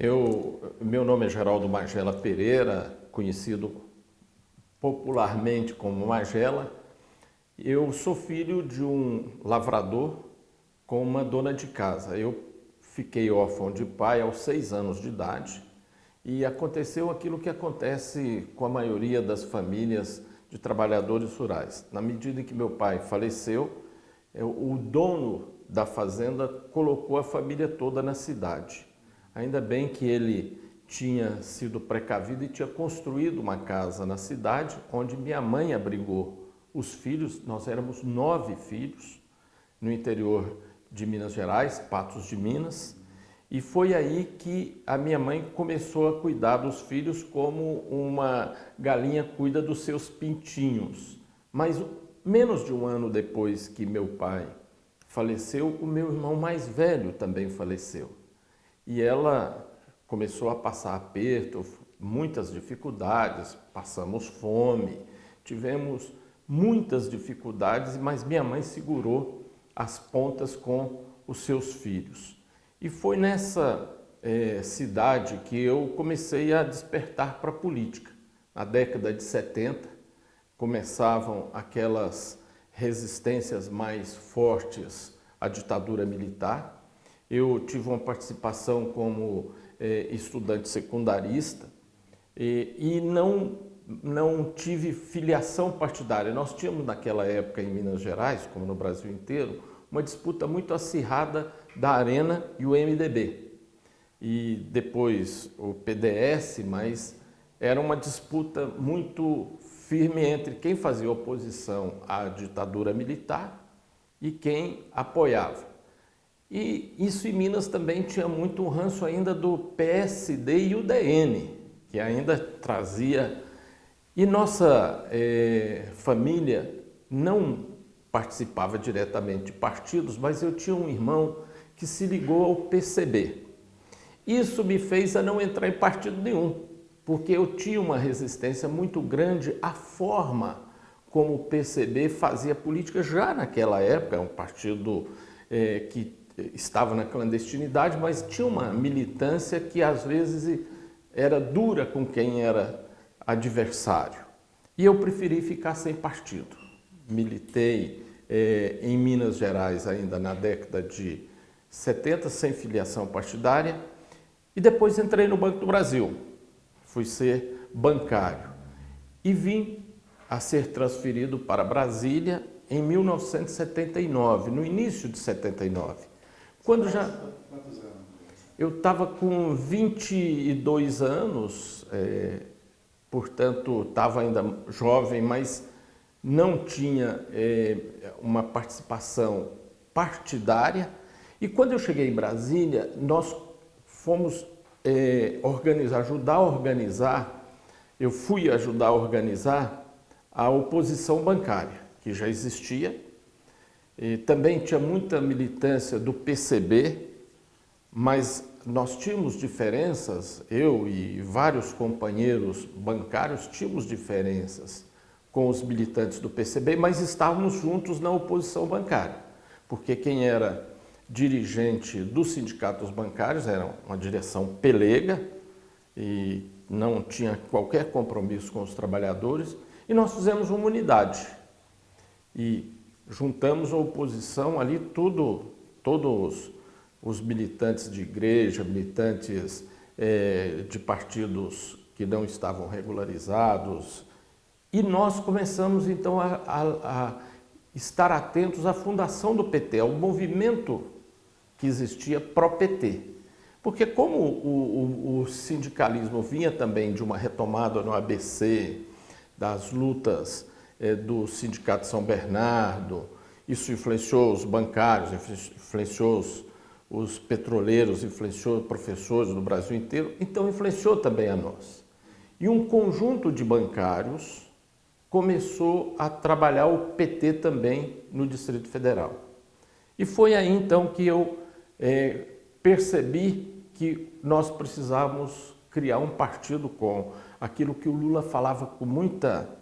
Eu, meu nome é Geraldo Magela Pereira, conhecido popularmente como Magela. Eu sou filho de um lavrador com uma dona de casa. Eu fiquei órfão de pai aos seis anos de idade e aconteceu aquilo que acontece com a maioria das famílias de trabalhadores rurais. Na medida em que meu pai faleceu, o dono da fazenda colocou a família toda na cidade. Ainda bem que ele tinha sido precavido e tinha construído uma casa na cidade, onde minha mãe abrigou os filhos. Nós éramos nove filhos no interior de Minas Gerais, Patos de Minas. E foi aí que a minha mãe começou a cuidar dos filhos como uma galinha cuida dos seus pintinhos. Mas menos de um ano depois que meu pai faleceu, o meu irmão mais velho também faleceu. E ela começou a passar aperto, muitas dificuldades, passamos fome, tivemos muitas dificuldades, mas minha mãe segurou as pontas com os seus filhos. E foi nessa é, cidade que eu comecei a despertar para a política. Na década de 70, começavam aquelas resistências mais fortes à ditadura militar, eu tive uma participação como é, estudante secundarista e, e não, não tive filiação partidária. Nós tínhamos naquela época em Minas Gerais, como no Brasil inteiro, uma disputa muito acirrada da Arena e o MDB. E depois o PDS, mas era uma disputa muito firme entre quem fazia oposição à ditadura militar e quem apoiava. E isso em Minas também tinha muito um ranço ainda do PSD e o DN, que ainda trazia... E nossa é, família não participava diretamente de partidos, mas eu tinha um irmão que se ligou ao PCB. Isso me fez a não entrar em partido nenhum, porque eu tinha uma resistência muito grande à forma como o PCB fazia política já naquela época, um partido é, que estava na clandestinidade, mas tinha uma militância que às vezes era dura com quem era adversário. E eu preferi ficar sem partido. Militei é, em Minas Gerais ainda na década de 70, sem filiação partidária, e depois entrei no Banco do Brasil. Fui ser bancário e vim a ser transferido para Brasília em 1979, no início de 79. Quando já... Quantos anos? Eu estava com 22 anos, é, portanto, estava ainda jovem, mas não tinha é, uma participação partidária. E quando eu cheguei em Brasília, nós fomos é, organizar, ajudar a organizar, eu fui ajudar a organizar a oposição bancária, que já existia, e também tinha muita militância do PCB, mas nós tínhamos diferenças, eu e vários companheiros bancários tínhamos diferenças com os militantes do PCB, mas estávamos juntos na oposição bancária, porque quem era dirigente dos sindicatos bancários era uma direção pelega e não tinha qualquer compromisso com os trabalhadores, e nós fizemos uma unidade. E juntamos a oposição ali, tudo, todos os militantes de igreja, militantes é, de partidos que não estavam regularizados, e nós começamos então a, a, a estar atentos à fundação do PT, ao movimento que existia pró-PT. Porque como o, o, o, sindicalismo vinha também de uma retomada no ABC, das lutas é, do Sindicato São Bernardo, isso influenciou os bancários, influenciou os, os petroleiros, influenciou professores do Brasil inteiro, então influenciou também a nós. E um conjunto de bancários começou a trabalhar o PT também no Distrito Federal. E foi aí então que eu é, percebi que nós precisávamos criar um partido com aquilo que o Lula falava com muita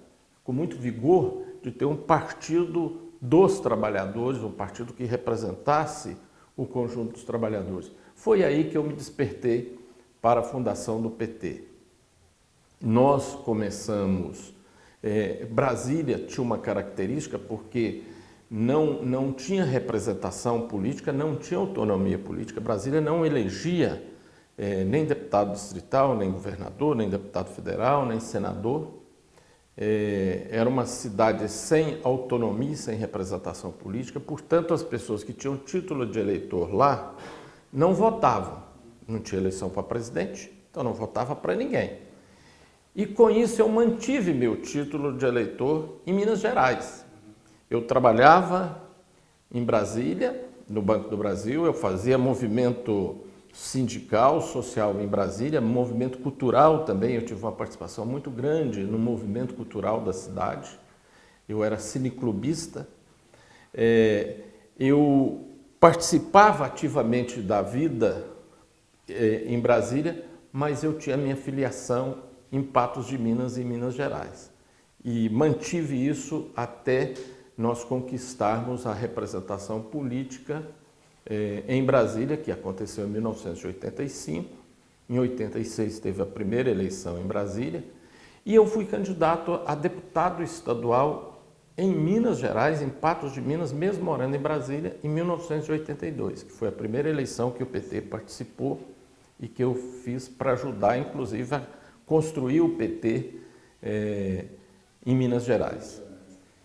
com muito vigor de ter um partido dos trabalhadores, um partido que representasse o conjunto dos trabalhadores. Foi aí que eu me despertei para a fundação do PT. Nós começamos... É, Brasília tinha uma característica porque não, não tinha representação política, não tinha autonomia política. Brasília não elegia é, nem deputado distrital, nem governador, nem deputado federal, nem senador. É, era uma cidade sem autonomia, sem representação política, portanto as pessoas que tinham título de eleitor lá não votavam. Não tinha eleição para presidente, então não votava para ninguém. E com isso eu mantive meu título de eleitor em Minas Gerais. Eu trabalhava em Brasília, no Banco do Brasil, eu fazia movimento sindical, social em Brasília, movimento cultural também, eu tive uma participação muito grande no movimento cultural da cidade. Eu era cineclubista, é, eu participava ativamente da vida é, em Brasília, mas eu tinha minha filiação em Patos de Minas e Minas Gerais. E mantive isso até nós conquistarmos a representação política eh, em Brasília, que aconteceu em 1985. Em 86 teve a primeira eleição em Brasília. E eu fui candidato a deputado estadual em Minas Gerais, em Patos de Minas, mesmo morando em Brasília, em 1982, que foi a primeira eleição que o PT participou e que eu fiz para ajudar, inclusive, a construir o PT eh, em Minas Gerais.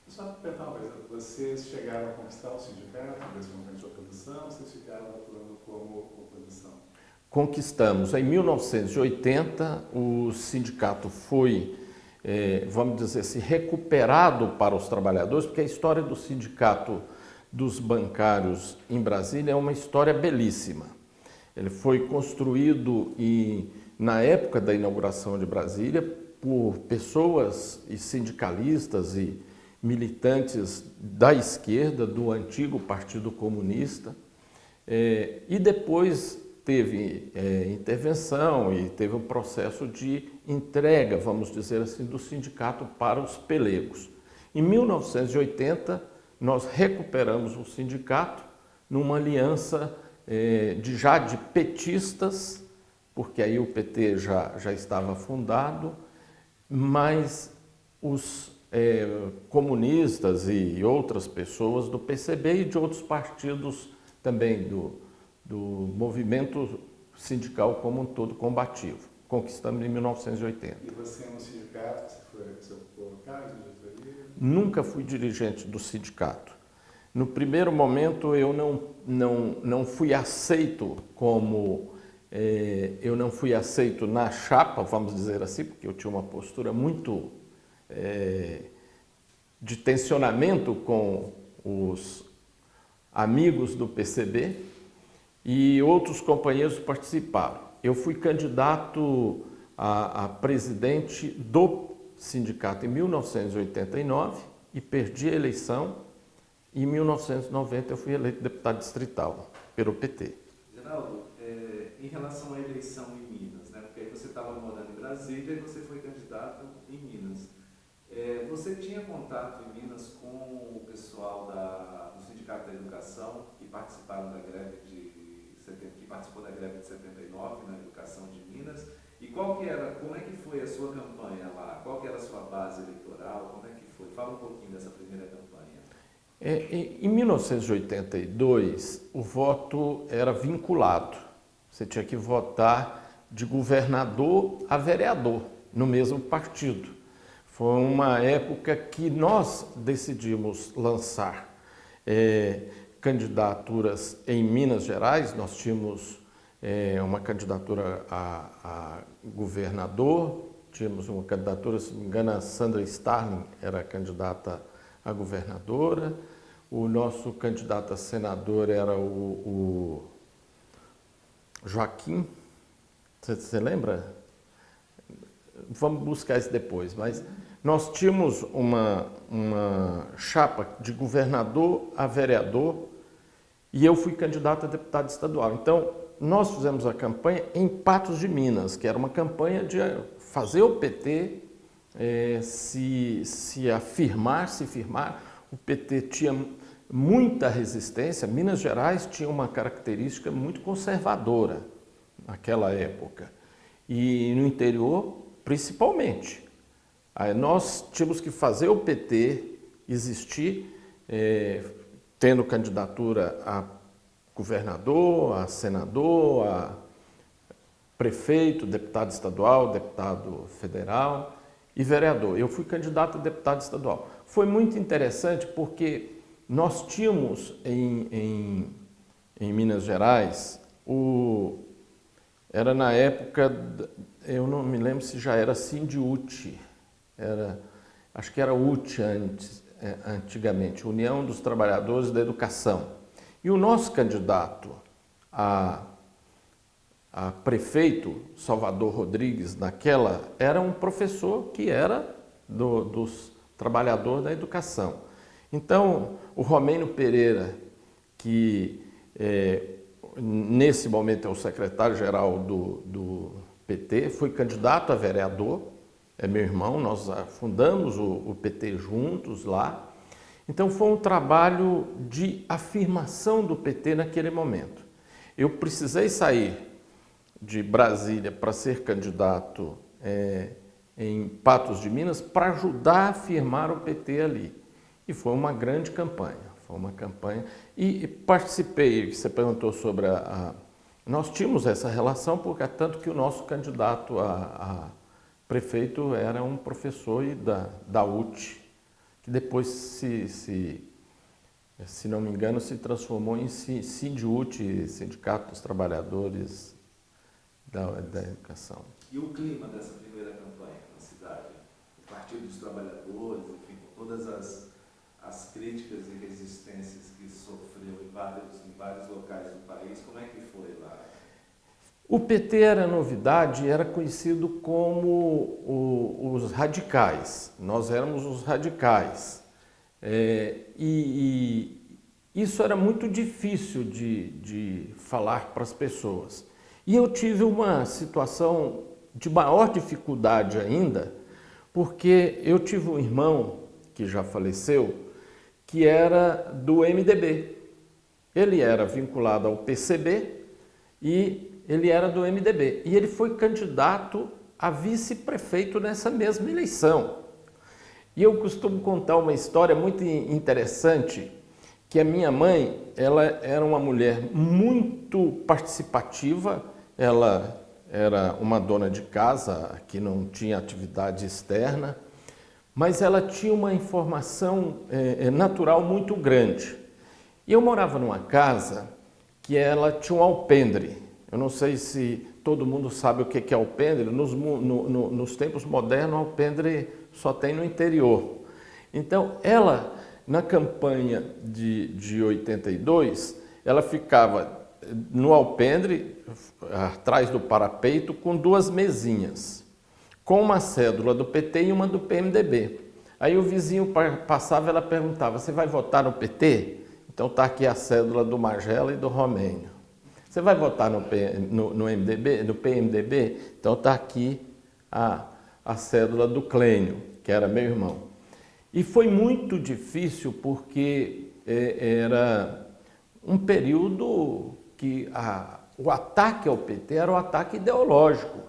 Só perguntar uma coisa, vocês chegaram a conquistar o sindicato nesse momento de oposição, vocês ficaram atuando como oposição? Conquistamos. Em 1980, o sindicato foi, eh, vamos dizer assim, recuperado para os trabalhadores, porque a história do sindicato dos bancários em Brasília é uma história belíssima. Ele foi construído e, na época da inauguração de Brasília por pessoas e sindicalistas e militantes da esquerda, do antigo Partido Comunista, é, e depois teve é, intervenção e teve um processo de entrega, vamos dizer assim, do sindicato para os pelegos. Em 1980, nós recuperamos o sindicato numa aliança é, de já de petistas, porque aí o PT já, já estava fundado, mas os é, comunistas e outras pessoas do PCB e de outros partidos também do, do movimento sindical como um todo combativo. Conquistamos em 1980. E você no sindicato, você foi, você de diretoria? Nunca fui dirigente do sindicato. No primeiro momento eu não, não, não fui aceito como... É, eu não fui aceito na chapa, vamos dizer assim, porque eu tinha uma postura muito é, de tensionamento com os amigos do PCB e outros companheiros participaram. Eu fui candidato a, a presidente do sindicato em 1989 e perdi a eleição. Em 1990 eu fui eleito deputado distrital pelo PT. Geraldo, é, em relação à eleição em Minas, né? porque aí você estava morando em Brasília e você foi candidato em Minas. É, você tinha contato em Minas com o pessoal da, do Sindicato da Educação que participaram da greve de que participou da greve de 79 na educação de Minas e qual que era, como é que foi a sua campanha lá? Qual que era a sua base eleitoral? Como é que foi? Fala um pouquinho dessa primeira campanha. É, em 1982, o voto era vinculado. Você tinha que votar de governador a vereador no mesmo partido. Foi uma época que nós decidimos lançar é, candidaturas em Minas Gerais. Nós tínhamos é, uma candidatura a, a, governador, tínhamos uma candidatura, se não me engano, a Sandra Starling era candidata a governadora. O nosso candidato a senador era o, o Joaquim, você, lembra? Vamos buscar isso depois, mas nós tínhamos uma, uma chapa de governador a vereador e eu fui candidato a deputado estadual. Então, nós fizemos a campanha em Patos de Minas, que era uma campanha de fazer o PT é, se, se afirmar, se firmar. O PT tinha muita resistência. Minas Gerais tinha uma característica muito conservadora naquela época. e no interior principalmente. Aí nós tínhamos que fazer o PT existir, é, tendo candidatura a governador, a senador, a prefeito, deputado estadual, deputado federal e vereador. Eu fui candidato a deputado estadual. Foi muito interessante porque nós tínhamos em, em, em Minas Gerais, o, era na época, eu não me lembro se já era Sindiute, era, acho que era UT antes, é, antigamente, União dos Trabalhadores da Educação. E o nosso candidato a, a prefeito, Salvador Rodrigues, naquela, era um professor que era do, dos trabalhadores da educação. Então, o Romeno Pereira, que é, nesse momento é o secretário-geral do, do, PT, foi candidato a vereador, é meu irmão, nós fundamos o, o PT juntos lá. Então foi um trabalho de afirmação do PT naquele momento. Eu precisei sair de Brasília para ser candidato é, em Patos de Minas para ajudar a afirmar o PT ali. E foi uma grande campanha, foi uma campanha. E participei, você perguntou sobre a, a nós tínhamos essa relação, porque tanto que o nosso candidato a, a prefeito era um professor da, da UT, que depois, se, se, se não me engano, se transformou em SINDUT, Sindicato dos Trabalhadores da, da Educação. E o clima dessa primeira campanha na cidade? O Partido dos Trabalhadores, enfim, todas as as críticas e resistências que sofreu em vários, em vários locais do país, como é que foi lá? O PT era novidade, era conhecido como o, os radicais. Nós éramos os radicais. É, e, e, isso era muito difícil de, de falar para as pessoas. E eu tive uma situação de maior dificuldade ainda, porque eu tive um irmão que já faleceu, que era do MDB. Ele era vinculado ao PCB e ele era do MDB. E ele foi candidato a vice-prefeito nessa mesma eleição. E eu costumo contar uma história muito interessante, que a minha mãe, ela era uma mulher muito participativa, ela era uma dona de casa que não tinha atividade externa, mas ela tinha uma informação é, natural muito grande. E eu morava numa casa que ela tinha um alpendre. Eu não sei se todo mundo sabe o que é alpendre. Nos, no, no, nos tempos modernos, alpendre só tem no interior. Então, ela, na campanha de, de 82, ela ficava no alpendre, atrás do parapeito, com duas mesinhas com uma cédula do PT e uma do PMDB. Aí o vizinho passava e ela perguntava, você vai votar no PT? Então está aqui a cédula do Magela e do Romênio. Você vai votar no, no, no, MDB, no PMDB? Então está aqui a, a cédula do Clênio, que era meu irmão. E foi muito difícil porque é, era um período que a, o ataque ao PT era um ataque ideológico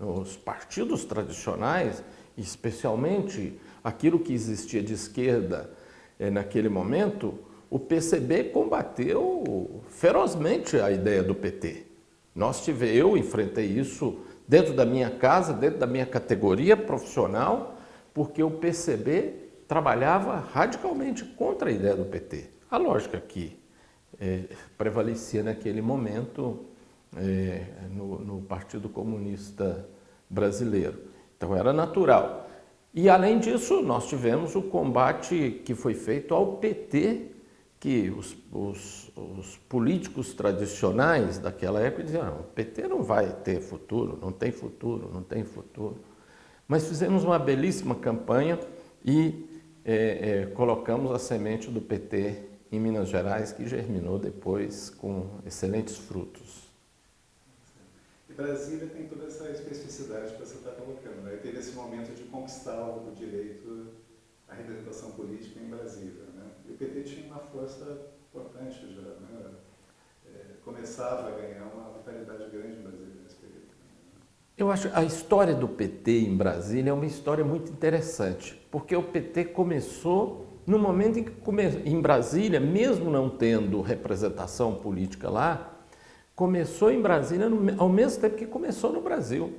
os partidos tradicionais, especialmente aquilo que existia de esquerda eh, naquele momento, o PCB combateu ferozmente a ideia do PT. Nós tive, eu enfrentei isso dentro da minha casa, dentro da minha categoria profissional, porque o PCB trabalhava radicalmente contra a ideia do PT. A lógica que eh, prevalecia naquele momento é, no, no Partido Comunista Brasileiro. Então era natural. E além disso, nós tivemos o combate que foi feito ao PT, que os, os, os políticos tradicionais daquela época diziam, não, o PT não vai ter futuro, não tem futuro, não tem futuro. Mas fizemos uma belíssima campanha e é, é, colocamos a semente do PT em Minas Gerais, que germinou depois com excelentes frutos. E Brasília tem toda essa especificidade que você está colocando. Né? Teve esse momento de conquistar o direito à representação política em Brasília. O PT tinha uma força importante já. Né? É, começava a ganhar uma vitalidade grande em Brasília nesse período. Eu acho a história do PT em Brasília é uma história muito interessante, porque o PT começou no momento em que em Brasília, mesmo não tendo representação política lá, começou em Brasília no... ao mesmo tempo que começou no Brasil.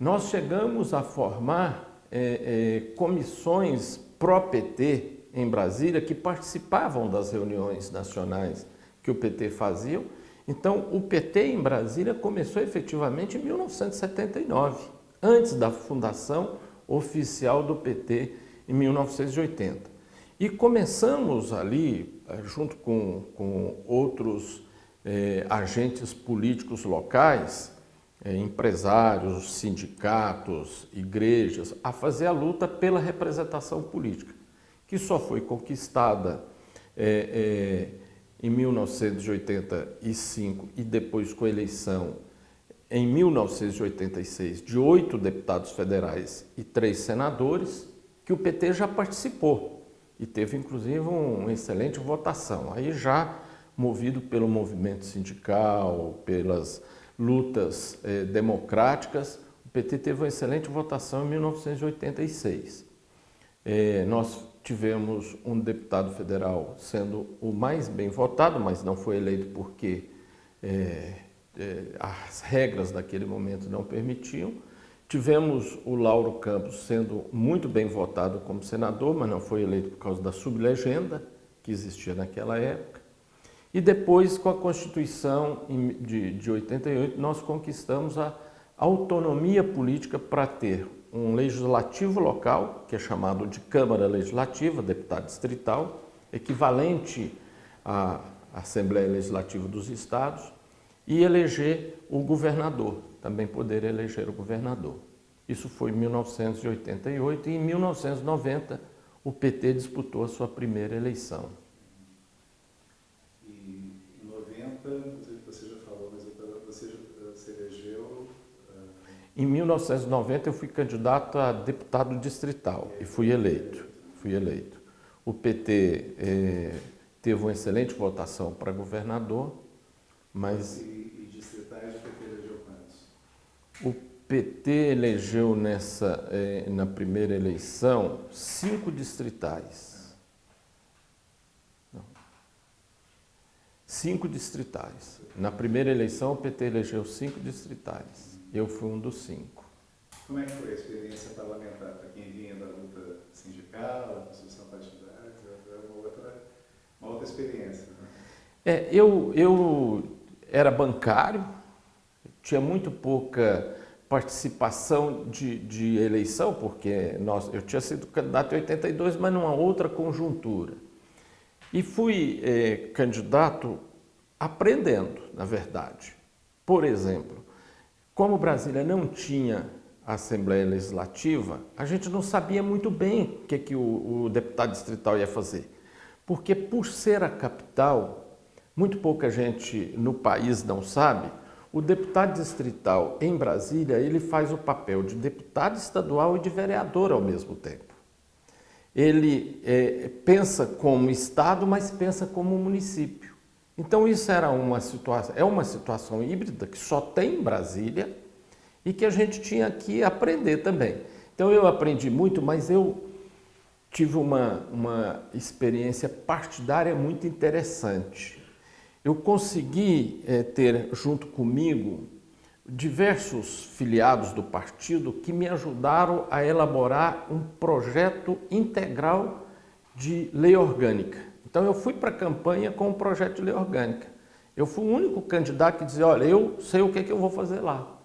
Nós chegamos a formar é, é, comissões pró-PT em Brasília que participavam das reuniões nacionais que o PT fazia. Então, o PT em Brasília começou efetivamente em 1979, antes da fundação oficial do PT em 1980. E começamos ali, eh, junto com, com outros eh, agentes políticos locais, eh, empresários, sindicatos, igrejas, a fazer a luta pela representação política, que só foi conquistada em 1985 e depois com a eleição em 1986 de oito deputados federais e três senadores, que o PT já participou e teve inclusive uma excelente votação. Aí já movido pelo movimento sindical, pelas lutas eh, democráticas, o PT teve uma excelente votação em 1986. Eh, nós tivemos um deputado federal sendo o mais bem votado, mas não foi eleito porque eh, as regras daquele momento não permitiam. Tivemos o Lauro Campos sendo muito bem votado como senador, mas não foi eleito por causa da sublegenda que existia naquela época. E depois, com a Constituição de, de 88, nós conquistamos a autonomia política para ter um legislativo local, que é chamado de Câmara Legislativa, deputado distrital, equivalente à Assembleia Legislativa dos Estados, e eleger o governador, também poder eleger o governador. Isso foi em 1988 e em 1990 o PT disputou a sua primeira eleição. E em 90, você já falou, mas você se elegeu... Uh... Em 1990 eu fui candidato a deputado distrital é, e fui eleito. Fui eleito. O PT eh, teve uma excelente votação para governador, mas... E o PT elegeu nessa, eh, na primeira eleição cinco distritais. Não. Cinco distritais. Na primeira eleição o PT elegeu cinco distritais. Eu fui um dos cinco. Como é que foi a experiência parlamentar para quem vinha da luta sindical, da construção partidária? É uma outra, uma outra experiência. Né? É, eu, eu era bancário, tinha muito pouca participação de, de eleição, porque nós, eu tinha sido candidato em 82, mas numa outra conjuntura. E fui eh, candidato aprendendo, na verdade. Por exemplo, como Brasília não tinha Assembleia Legislativa, a gente não sabia muito bem o que, que o, o deputado distrital ia fazer. Porque por ser a capital, muito pouca gente no país não sabe, o deputado distrital em Brasília, ele faz o papel de deputado estadual e de vereador ao mesmo tempo. Ele é, pensa como Estado, mas pensa como município. Então isso era uma situação, é uma situação híbrida que só tem em Brasília e que a gente tinha que aprender também. Então eu aprendi muito, mas eu tive uma, uma experiência partidária muito interessante eu consegui é, ter junto comigo diversos filiados do partido que me ajudaram a elaborar um projeto integral de lei orgânica. Então eu fui para a campanha com um projeto de lei orgânica. Eu fui o único candidato que dizia, olha, eu sei o que, é que eu vou fazer lá.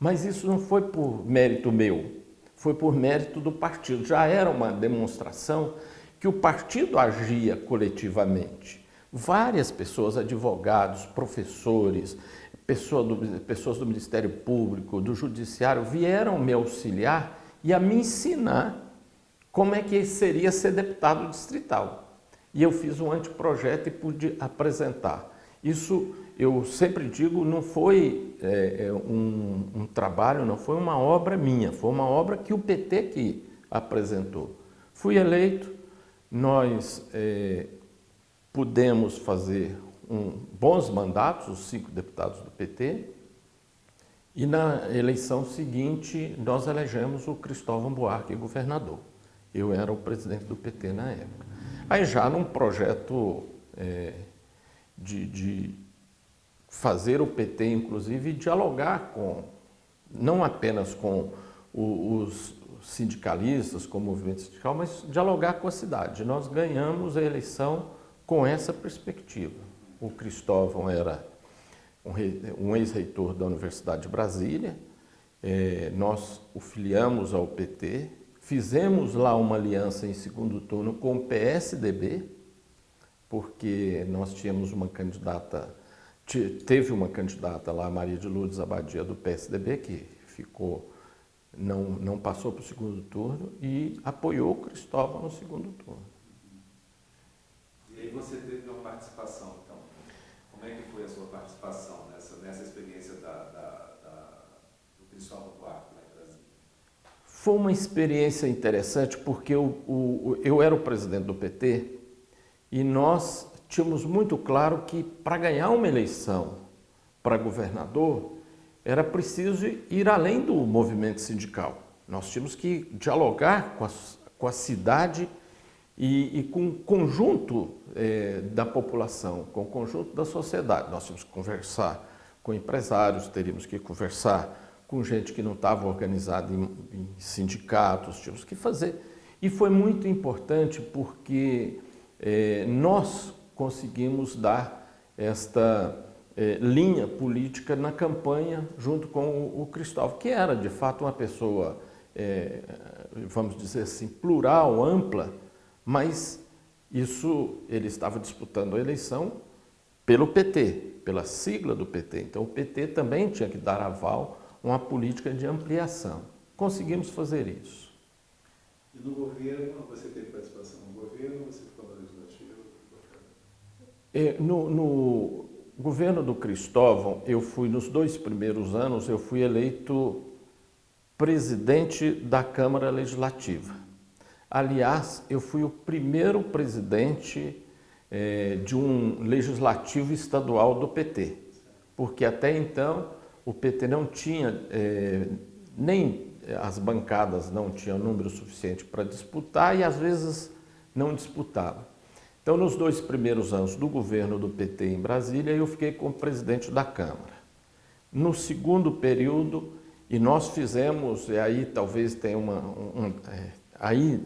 Mas isso não foi por mérito meu, foi por mérito do partido. Já era uma demonstração que o partido agia coletivamente. Várias pessoas, advogados, professores, pessoa do, pessoas do Ministério Público, do Judiciário, vieram me auxiliar e a me ensinar como é que seria ser deputado distrital. E eu fiz um anteprojeto e pude apresentar. Isso, eu sempre digo, não foi é, é, um, um, trabalho, não foi uma obra minha, foi uma obra que o PT que apresentou. Fui eleito, nós é, pudemos fazer um, bons mandatos, os cinco deputados do PT, E na eleição seguinte, nós elegemos o Cristóvão Buarque governador. Eu era o presidente do PT na época. Aí já num projeto é, de, de fazer o PT, inclusive, dialogar com, não apenas com os sindicalistas, com o movimento sindical, mas dialogar com a cidade. Nós ganhamos a eleição com essa perspectiva. O Cristóvão era um ex-reitor da Universidade de Brasília, é, nós o filiamos ao PT, fizemos lá uma aliança em segundo turno com o PSDB, porque nós tínhamos uma candidata, teve uma candidata lá, Maria de Lourdes Abadia, do PSDB, que ficou, não, não passou para o segundo turno e apoiou o Cristóvão no segundo turno. E aí você teve uma participação, então, como é que foi a sua participação nessa, nessa experiência da, da, da do Cristóvão Brasília? Foi uma experiência interessante porque eu, o, eu era o presidente do PT e nós tínhamos muito claro que para ganhar uma eleição para governador era preciso ir além do movimento sindical. Nós tínhamos que dialogar com a, com a cidade e, e, com o conjunto é, da população, com o conjunto da sociedade. Nós tínhamos que conversar com empresários, teríamos que conversar com gente que não estava organizada em, em sindicatos, tínhamos que fazer. E foi muito importante porque é, nós conseguimos dar esta é, linha política na campanha junto com o, o Cristóvão, que era de fato uma pessoa, é, vamos dizer assim, plural, ampla, mas isso ele estava disputando a eleição pelo PT, pela sigla do PT. Então o PT também tinha que dar aval uma política de ampliação. Conseguimos fazer isso. E no governo, você teve participação no governo, você ficou no legislativo? É, no, no governo do Cristóvão, eu fui, nos dois primeiros anos, eu fui eleito presidente da Câmara Legislativa. Aliás, eu fui o primeiro presidente é, de um legislativo estadual do PT, porque até então o PT não tinha, é, nem as bancadas não tinham número suficiente para disputar e às vezes não disputava. Então, nos dois primeiros anos do governo do PT em Brasília, eu fiquei como presidente da Câmara. No segundo período, e nós fizemos, e aí talvez tenha uma... Um, é, aí,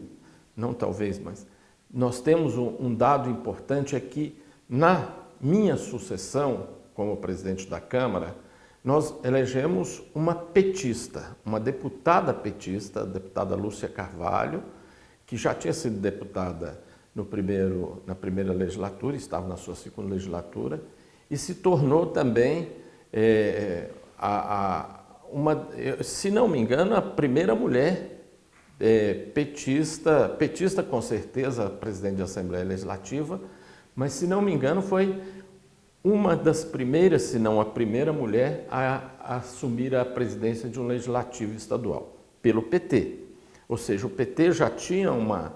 não talvez, mas nós temos um, um dado importante é que na minha sucessão como presidente da Câmara, nós elegemos uma petista, uma deputada petista, a deputada Lúcia Carvalho, que já tinha sido deputada no primeiro, na primeira legislatura, estava na sua segunda legislatura, e se tornou também, é, a, a, uma, se não me engano, a primeira mulher é, petista, petista com certeza, presidente da Assembleia Legislativa, mas se não me engano foi uma das primeiras, se não a primeira mulher a, assumir a presidência de um legislativo estadual, pelo PT. Ou seja, o PT já tinha uma,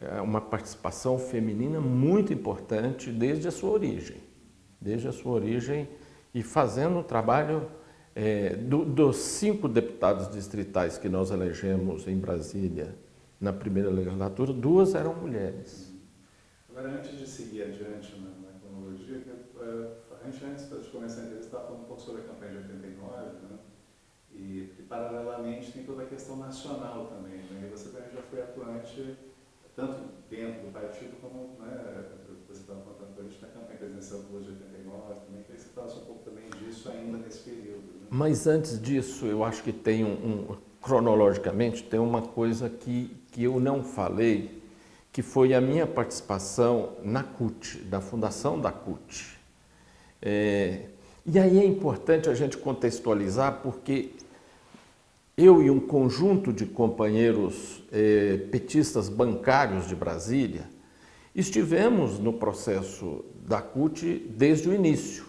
é uma participação feminina muito importante desde a sua origem. Desde a sua origem e fazendo um trabalho é, do, dos cinco deputados distritais que nós elegemos em Brasília na primeira legislatura, duas eram mulheres. Agora, antes de seguir adiante na, cronologia, uh, antes, antes de começar a entrevista, estava falando um pouco sobre a campanha de 89, né? e, e paralelamente tem toda a questão nacional também. Né? E você também já foi atuante tanto dentro do partido como, né, você estava contando para a gente na campanha presidencial do de 89, também queria que você falasse um pouco também disso ainda nesse período. Né? Mas antes disso, eu acho que tem um, um, cronologicamente, tem uma coisa que, que eu não falei, que foi a minha participação na CUT, da fundação da CUT. É, e aí é importante a gente contextualizar, porque eu e um conjunto de companheiros eh, petistas bancários de Brasília estivemos no processo da CUT desde o início.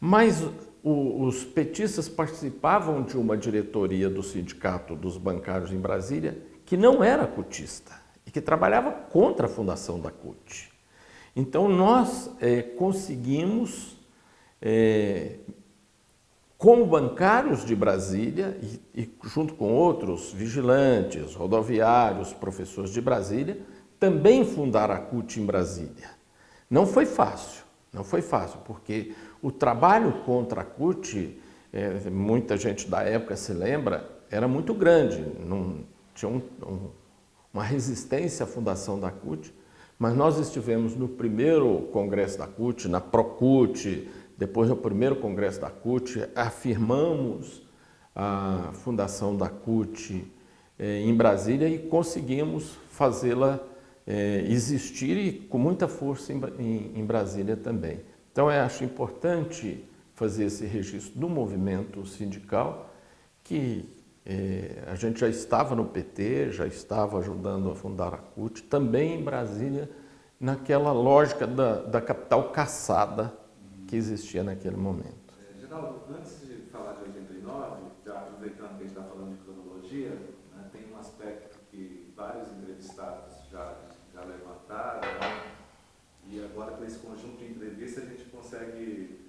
Mas o, os petistas participavam de uma diretoria do Sindicato dos Bancários em Brasília que não era cutista e que trabalhava contra a fundação da CUT. Então nós eh, conseguimos eh, como bancários de Brasília e, e, junto com outros vigilantes, rodoviários, professores de Brasília, também fundaram a CUT em Brasília. Não foi fácil, não foi fácil, porque o trabalho contra a CUT, é, muita gente da época se lembra, era muito grande, tinha um, um, uma resistência à fundação da CUT, mas nós estivemos no primeiro congresso da CUT, na ProCUT, depois no primeiro congresso da CUT, afirmamos a fundação da CUT eh, em Brasília e conseguimos fazê-la eh, existir e com muita força em, em Brasília também. Então eu acho importante fazer esse registro do movimento sindical, que eh, a gente já estava no PT, já estava ajudando a fundar a CUT, também em Brasília, naquela lógica da, da capital caçada que existia naquele momento. É, Geraldo, antes de falar de 89, já aproveitando que a gente está falando de cronologia, né, tem um aspecto que vários entrevistados já, já levantaram, né, e agora com esse conjunto de entrevistas a gente consegue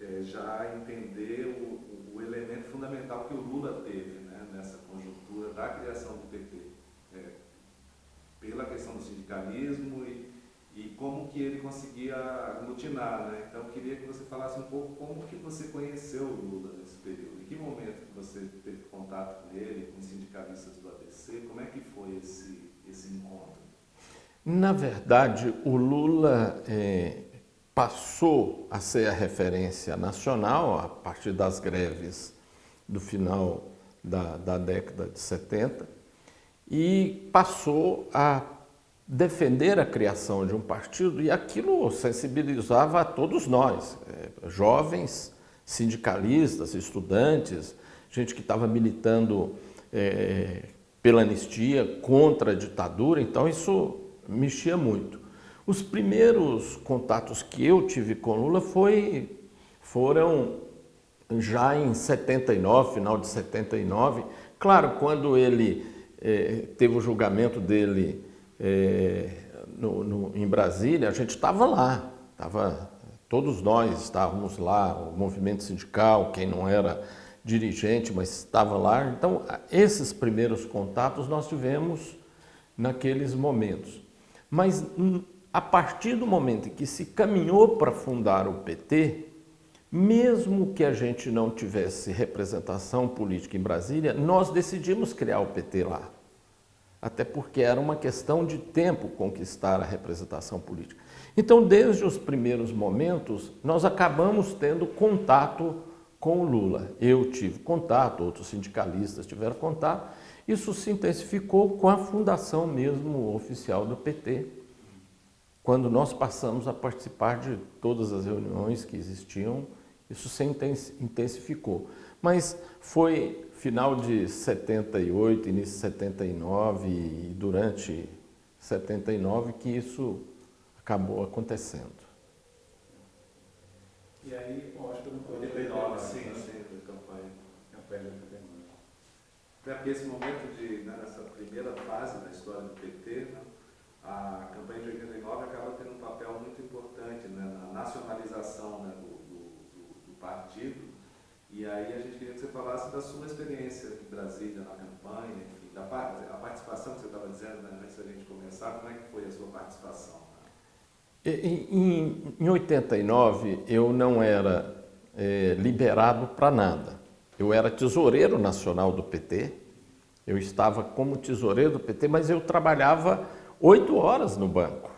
é, já entender o, o, elemento fundamental que o Lula teve da criação do PT. É, pela questão do sindicalismo e e como que ele conseguia aglutinar, né? Então eu queria que você falasse um pouco como que você conheceu o Lula nesse período, em que momento que você teve contato com ele, com os sindicalistas do ABC, como é que foi esse, esse encontro? Na verdade, o Lula é, passou a ser a referência nacional a partir das greves do final da, da década de 70 e passou a defender a criação de um partido e aquilo sensibilizava a todos nós, é, jovens, sindicalistas, estudantes, gente que estava militando é, pela anistia, contra a ditadura, então isso mexia muito. Os primeiros contatos que eu tive com Lula foi, foram já em 79, final de 79, claro, quando ele é, teve o julgamento dele é, no, no, em Brasília, a gente estava lá, tava, todos nós estávamos lá, o movimento sindical, quem não era dirigente, mas estava lá. Então, esses primeiros contatos nós tivemos naqueles momentos. Mas a partir do momento em que se caminhou para fundar o PT, mesmo que a gente não tivesse representação política em Brasília, nós decidimos criar o PT lá até porque era uma questão de tempo conquistar a representação política. Então, desde os primeiros momentos, nós acabamos tendo contato com o Lula. Eu tive contato, outros sindicalistas tiveram contato. Isso se intensificou com a fundação mesmo oficial do PT, quando nós passamos a participar de todas as reuniões que existiam, isso se intensificou. Mas foi final de 78, início de 79 e durante 79 que isso acabou acontecendo. E aí, bom, acho que não 89, sim, sim, da campanha. Campanha de 89. Porque esse momento de, né, nessa primeira fase da história do PT, né, a campanha de 89 acaba tendo um papel muito importante né, na nacionalização né, do, do, do, do partido e aí a gente queria que você falasse da sua experiência em Brasília, na campanha, enfim, da a participação que você estava dizendo né, antes da gente começar, como é que foi a sua participação? Em, em 89, eu não era é, liberado para nada. Eu era tesoureiro nacional do PT, eu estava como tesoureiro do PT, mas eu trabalhava oito horas no banco.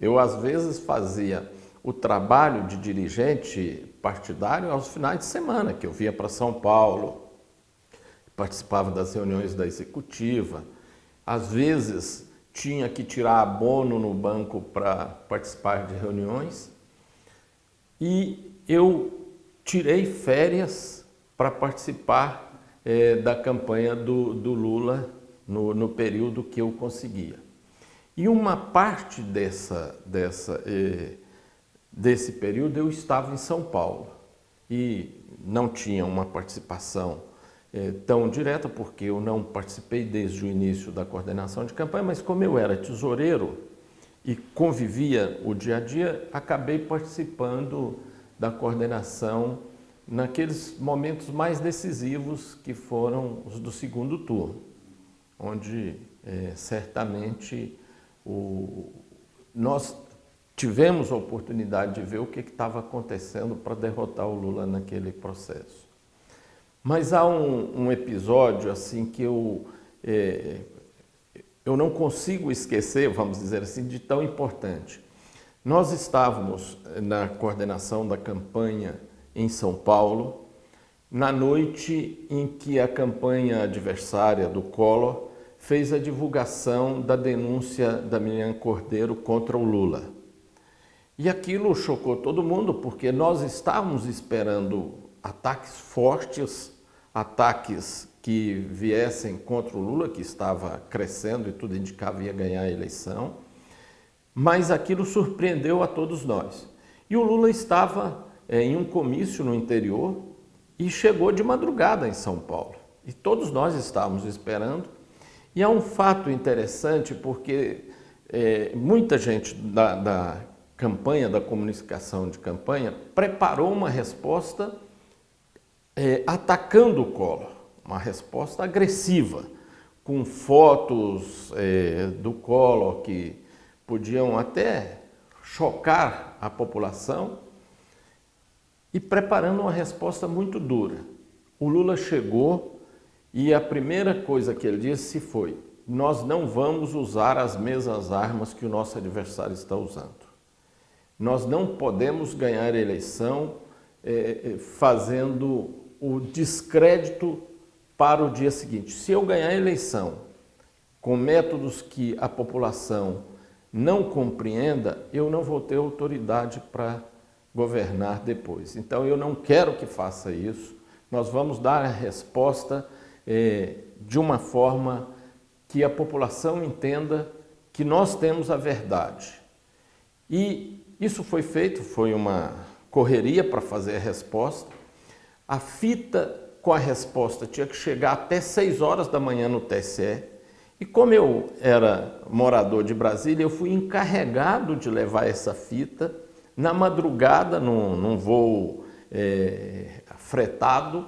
Eu, às vezes, fazia o trabalho de dirigente partidário aos finais de semana, que eu via para São Paulo, participava das reuniões da executiva, às vezes tinha que tirar abono no banco para participar de reuniões e eu tirei férias para participar é, da campanha do, do Lula no, no, período que eu conseguia. E uma parte dessa, dessa eh, desse período eu estava em São Paulo. E não tinha uma participação é, tão direta, porque eu não participei desde o início da coordenação de campanha, mas como eu era tesoureiro e convivia o dia a dia, acabei participando da coordenação naqueles momentos mais decisivos que foram os do segundo turno, onde é, certamente o, nós tivemos a oportunidade de ver o que estava acontecendo para derrotar o Lula naquele processo. Mas há um, um episódio assim que eu, é, eu não consigo esquecer, vamos dizer assim, de tão importante. Nós estávamos na coordenação da campanha em São Paulo, na noite em que a campanha adversária do Collor fez a divulgação da denúncia da Miriam Cordeiro contra o Lula. E aquilo chocou todo mundo, porque nós estávamos esperando ataques fortes, ataques que viessem contra o Lula, que estava crescendo e tudo indicava ia ganhar a eleição, mas aquilo surpreendeu a todos nós. E o Lula estava é, em um comício no interior e chegou de madrugada em São Paulo. E todos nós estávamos esperando. E há um fato interessante, porque é, muita gente da, da campanha, da comunicação de campanha, preparou uma resposta é, atacando o Collor, uma resposta agressiva, com fotos é, do Collor que podiam até chocar a população e preparando uma resposta muito dura. O Lula chegou e a primeira coisa que ele disse foi: nós não vamos usar as mesmas armas que o nosso adversário está usando. Nós não podemos ganhar a eleição é, fazendo o descrédito para o dia seguinte. Se eu ganhar a eleição com métodos que a população não compreenda, eu não vou ter autoridade para governar depois. Então eu não quero que faça isso. Nós vamos dar a resposta é, de uma forma que a população entenda que nós temos a verdade. E isso foi feito, foi uma correria para fazer a resposta. A fita com a resposta tinha que chegar até 6 horas da manhã no TSE. E como eu era morador de Brasília, eu fui encarregado de levar essa fita na madrugada, num, num voo é, fretado,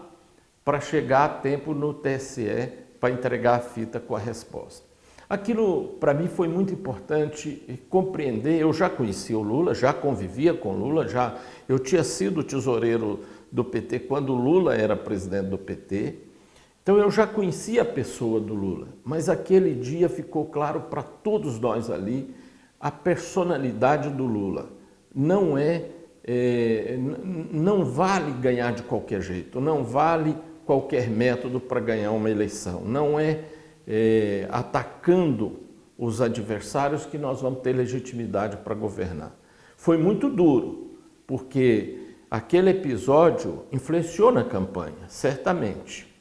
para chegar a tempo no TSE para entregar a fita com a resposta. Aquilo para mim foi muito importante compreender. Eu já conhecia o Lula, já convivia com o Lula, já eu tinha sido tesoureiro do PT quando o Lula era presidente do PT. Então eu já conhecia a pessoa do Lula, mas aquele dia ficou claro para todos nós ali a personalidade do Lula não é, é, não vale ganhar de qualquer jeito, não vale qualquer método para ganhar uma eleição, não é, é atacando os adversários que nós vamos ter legitimidade para governar. Foi muito duro, porque aquele episódio influenciou na campanha, certamente.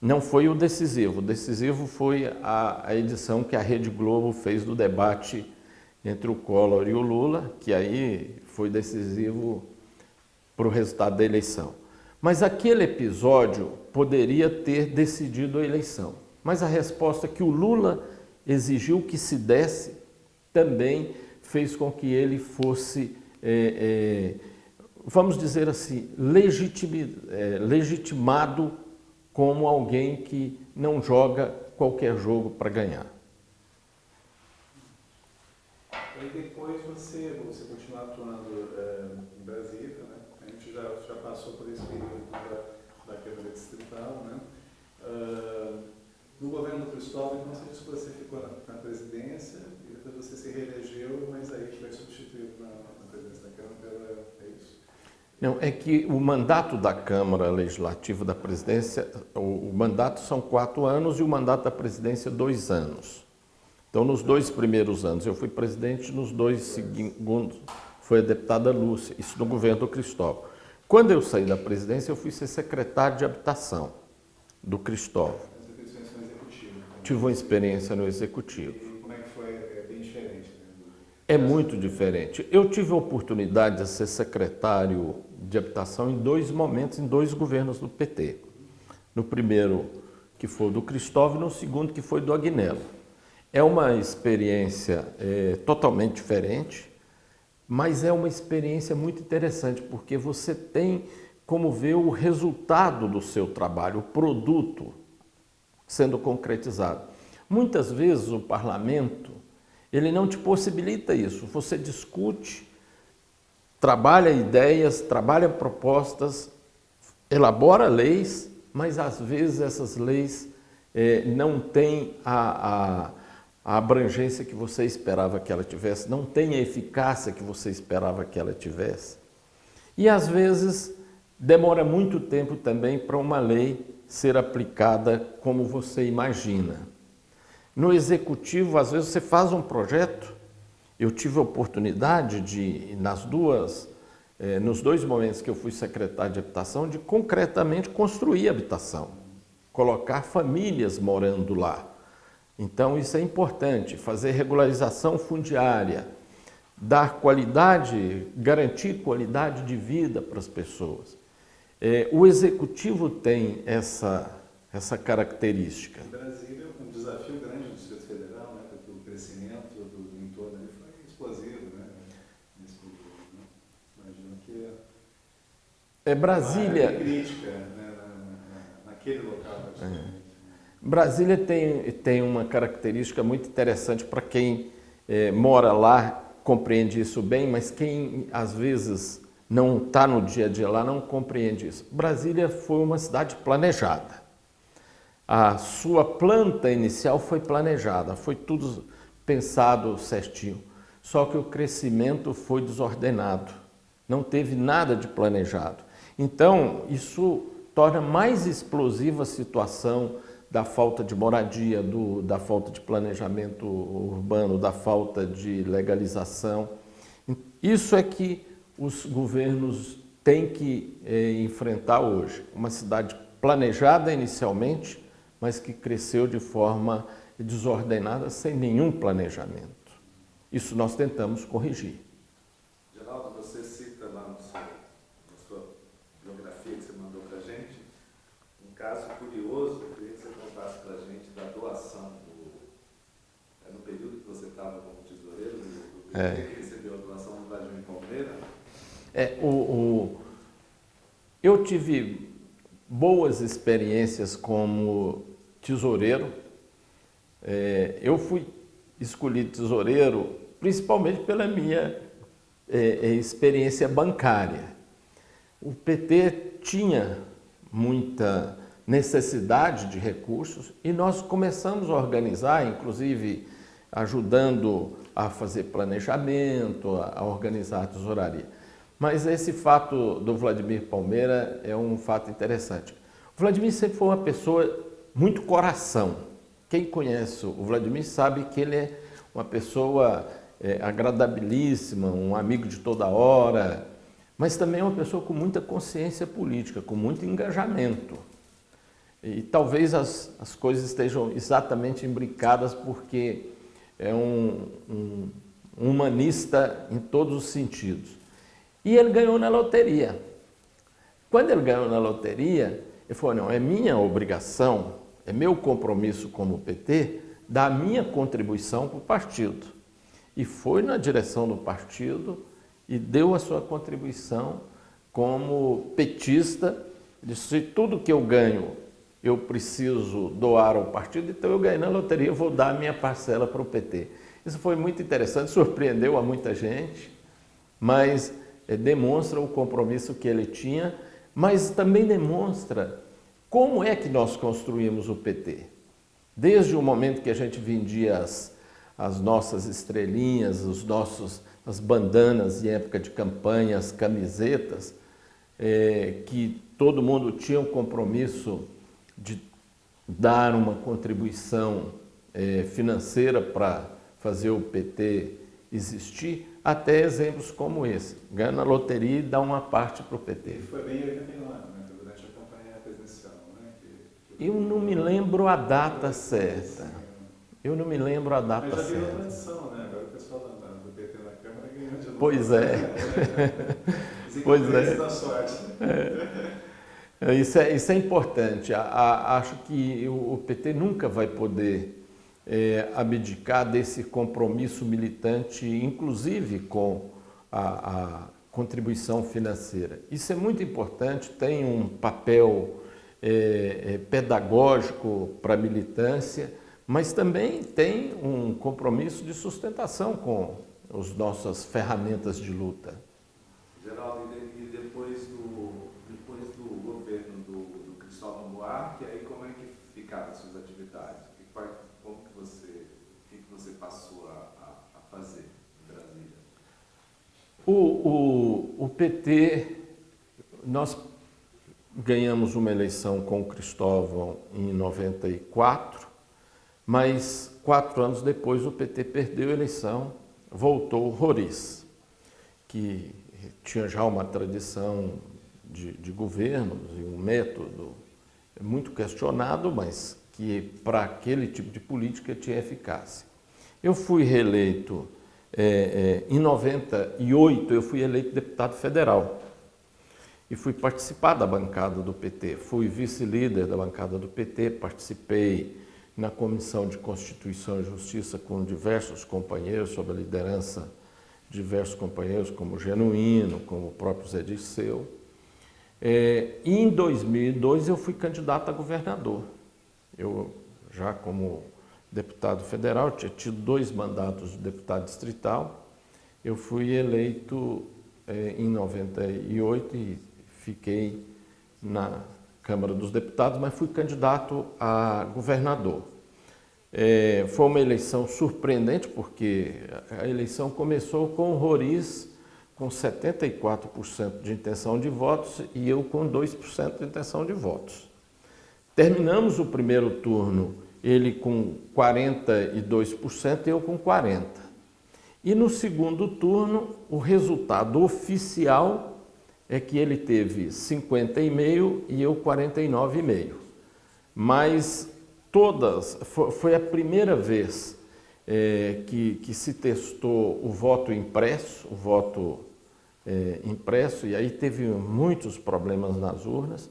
Não foi o decisivo, o decisivo foi a, a edição que a Rede Globo fez do debate entre o Collor e o Lula, que aí foi decisivo para o resultado da eleição. Mas aquele episódio poderia ter decidido a eleição. Mas a resposta que o Lula exigiu que se desse também fez com que ele fosse, é, é, vamos dizer assim, legitimi, é, legitimado como alguém que não joga qualquer jogo para ganhar. E depois você, você continua atuando é, em Brasília, né? A gente já, já passou por esse período da, Câmara Distrital, né? Uh, no governo do Cristóvão, então você ficou na, na, presidência e depois você se reelegeu, mas aí foi substituído na, na presidência da Câmara é isso? Não, é que o mandato da Câmara Legislativa da Presidência, o, o mandato são quatro anos e o mandato da presidência dois anos. Então, nos dois primeiros anos, eu fui presidente, nos dois segundos foi a deputada Lúcia, isso no governo do Cristóvão. Quando eu saí da presidência, eu fui ser secretário de habitação do Cristóvão. Tive uma experiência no executivo. E como é que foi? É bem diferente. Né? É muito diferente. Eu tive a oportunidade de ser secretário de habitação em dois momentos, em dois governos do PT. No primeiro, que foi do Cristóvão, e no segundo, que foi do Agnello. É uma experiência é, totalmente diferente, mas é uma experiência muito interessante, porque você tem como vê o resultado do seu trabalho, o produto sendo concretizado. Muitas vezes o parlamento, ele não te possibilita isso. Você discute, trabalha ideias, trabalha propostas, elabora leis, mas às vezes essas leis eh, não têm a, a, a abrangência que você esperava que ela tivesse, não têm a eficácia que você esperava que ela tivesse. E às vezes demora muito tempo também para uma lei ser aplicada como você imagina. No executivo, às vezes você faz um projeto, eu tive a oportunidade de, nas duas, eh, nos dois momentos que eu fui secretário de habitação, de concretamente construir habitação, colocar famílias morando lá. Então isso é importante, fazer regularização fundiária, dar qualidade, garantir qualidade de vida para as pessoas. É, o executivo tem essa, essa característica. Em Brasília, um desafio grande no Distrito Federal, né, porque o crescimento do, do entorno ali foi explosivo, né, nesse período. Né? Imagino que é Brasília. Uma crítica né, na, na, naquele local. É. Brasília tem, tem uma característica muito interessante para quem é, mora lá compreende isso bem, mas quem às vezes não está no dia a dia lá, não compreende isso. Brasília foi uma cidade planejada. A sua planta inicial foi planejada, foi tudo pensado certinho. Só que o crescimento foi desordenado, não teve nada de planejado. Então, isso torna mais explosiva a situação da falta de moradia, do, da falta de planejamento urbano, da falta de legalização. Isso é que os governos têm que é, enfrentar hoje. Uma cidade planejada inicialmente, mas que cresceu de forma desordenada, sem nenhum planejamento. Isso nós tentamos corrigir. Geraldo, você cita lá no seu, na sua biografia que você mandou para a gente, um caso curioso, eu queria que você contasse para a gente da doação do... É no período que você estava como tesoureiro do, do é. que recebeu a doação do Vladimir Palmeira, é, o, o, eu tive boas experiências como tesoureiro. É, eu fui escolhido tesoureiro principalmente pela minha é, é experiência bancária. O PT tinha muita necessidade de recursos e nós começamos a organizar, inclusive ajudando a fazer planejamento, a organizar a tesouraria. Mas esse fato do Vladimir Palmeira é um fato interessante. O Vladimir sempre foi uma pessoa muito coração. Quem conhece o Vladimir sabe que ele é uma pessoa é, agradabilíssima, um amigo de toda hora, mas também é uma pessoa com muita consciência política, com muito engajamento. E talvez as, as coisas estejam exatamente imbricadas porque é um, um, um humanista em todos os sentidos. E ele ganhou na loteria. Quando ele ganhou na loteria, ele falou, não, é minha obrigação, é meu compromisso como PT, dar minha contribuição para o partido. E foi na direção do partido e deu a sua contribuição como petista, disse, tudo que eu ganho eu preciso doar ao partido, então eu ganhei na loteria, vou dar a minha parcela para o PT. Isso foi muito interessante, surpreendeu a muita gente, mas é, demonstra o compromisso que ele tinha, mas também demonstra como é que nós construímos o PT. Desde o momento que a gente vendia as, as nossas estrelinhas, os nossos, as bandanas em época de campanha, as camisetas, é, que todo mundo tinha um compromisso de dar uma contribuição é, financeira para fazer o PT existir, até exemplos como esse. Ganha na loteria e dá uma parte para o PT. E foi bem em 89, né? durante a campanha presidencial. Né? Que, que... Eu não me lembro a data certa. Eu não me lembro a data certa. Mas já virou tradição, né? Agora o pessoal do PT na Câmara ganhou de novo. Pois é. pois é. Da sorte. É. Isso, é, isso é importante. A, a, acho que o, o PT nunca vai poder é, abdicar desse compromisso militante, inclusive com a, a contribuição financeira. Isso é muito importante, tem um papel é, é, pedagógico para a militância, mas também tem um compromisso de sustentação com as nossas ferramentas de luta. Geraldo, e depois do, depois do governo do, do Buarque, aí como é que ficaram as suas atividades? Como que você, o que você passou a, a fazer em Brasília? O, o, o PT, nós ganhamos uma eleição com o Cristóvão em 94, mas quatro anos depois o PT perdeu a eleição, voltou o Roriz, que tinha já uma tradição de, de governos e um método muito questionado, mas que para aquele tipo de política tinha eficácia. Eu fui reeleito é, é, em 98, eu fui eleito deputado federal e fui participar da bancada do PT. Fui vice-líder da bancada do PT, participei na Comissão de Constituição e Justiça com diversos companheiros, sob a liderança de diversos companheiros, como Genuíno, como o próprio Zé Disseu. É, em 2002 eu fui candidato a governador. Eu, já como deputado federal, tinha tido dois mandatos de deputado distrital. Eu fui eleito é, em 98 e fiquei na Câmara dos Deputados, mas fui candidato a governador. É, foi uma eleição surpreendente, porque a eleição começou com o Roriz com 74% de intenção de votos e eu com 2% de intenção de votos. Terminamos o primeiro turno, ele com 42% e eu com 40%. E no segundo turno, o resultado oficial é que ele teve 50,5 e eu 49,5. Mas todas, foi a primeira vez é, que, que se testou o voto impresso, o voto é, impresso, e aí teve muitos problemas nas urnas.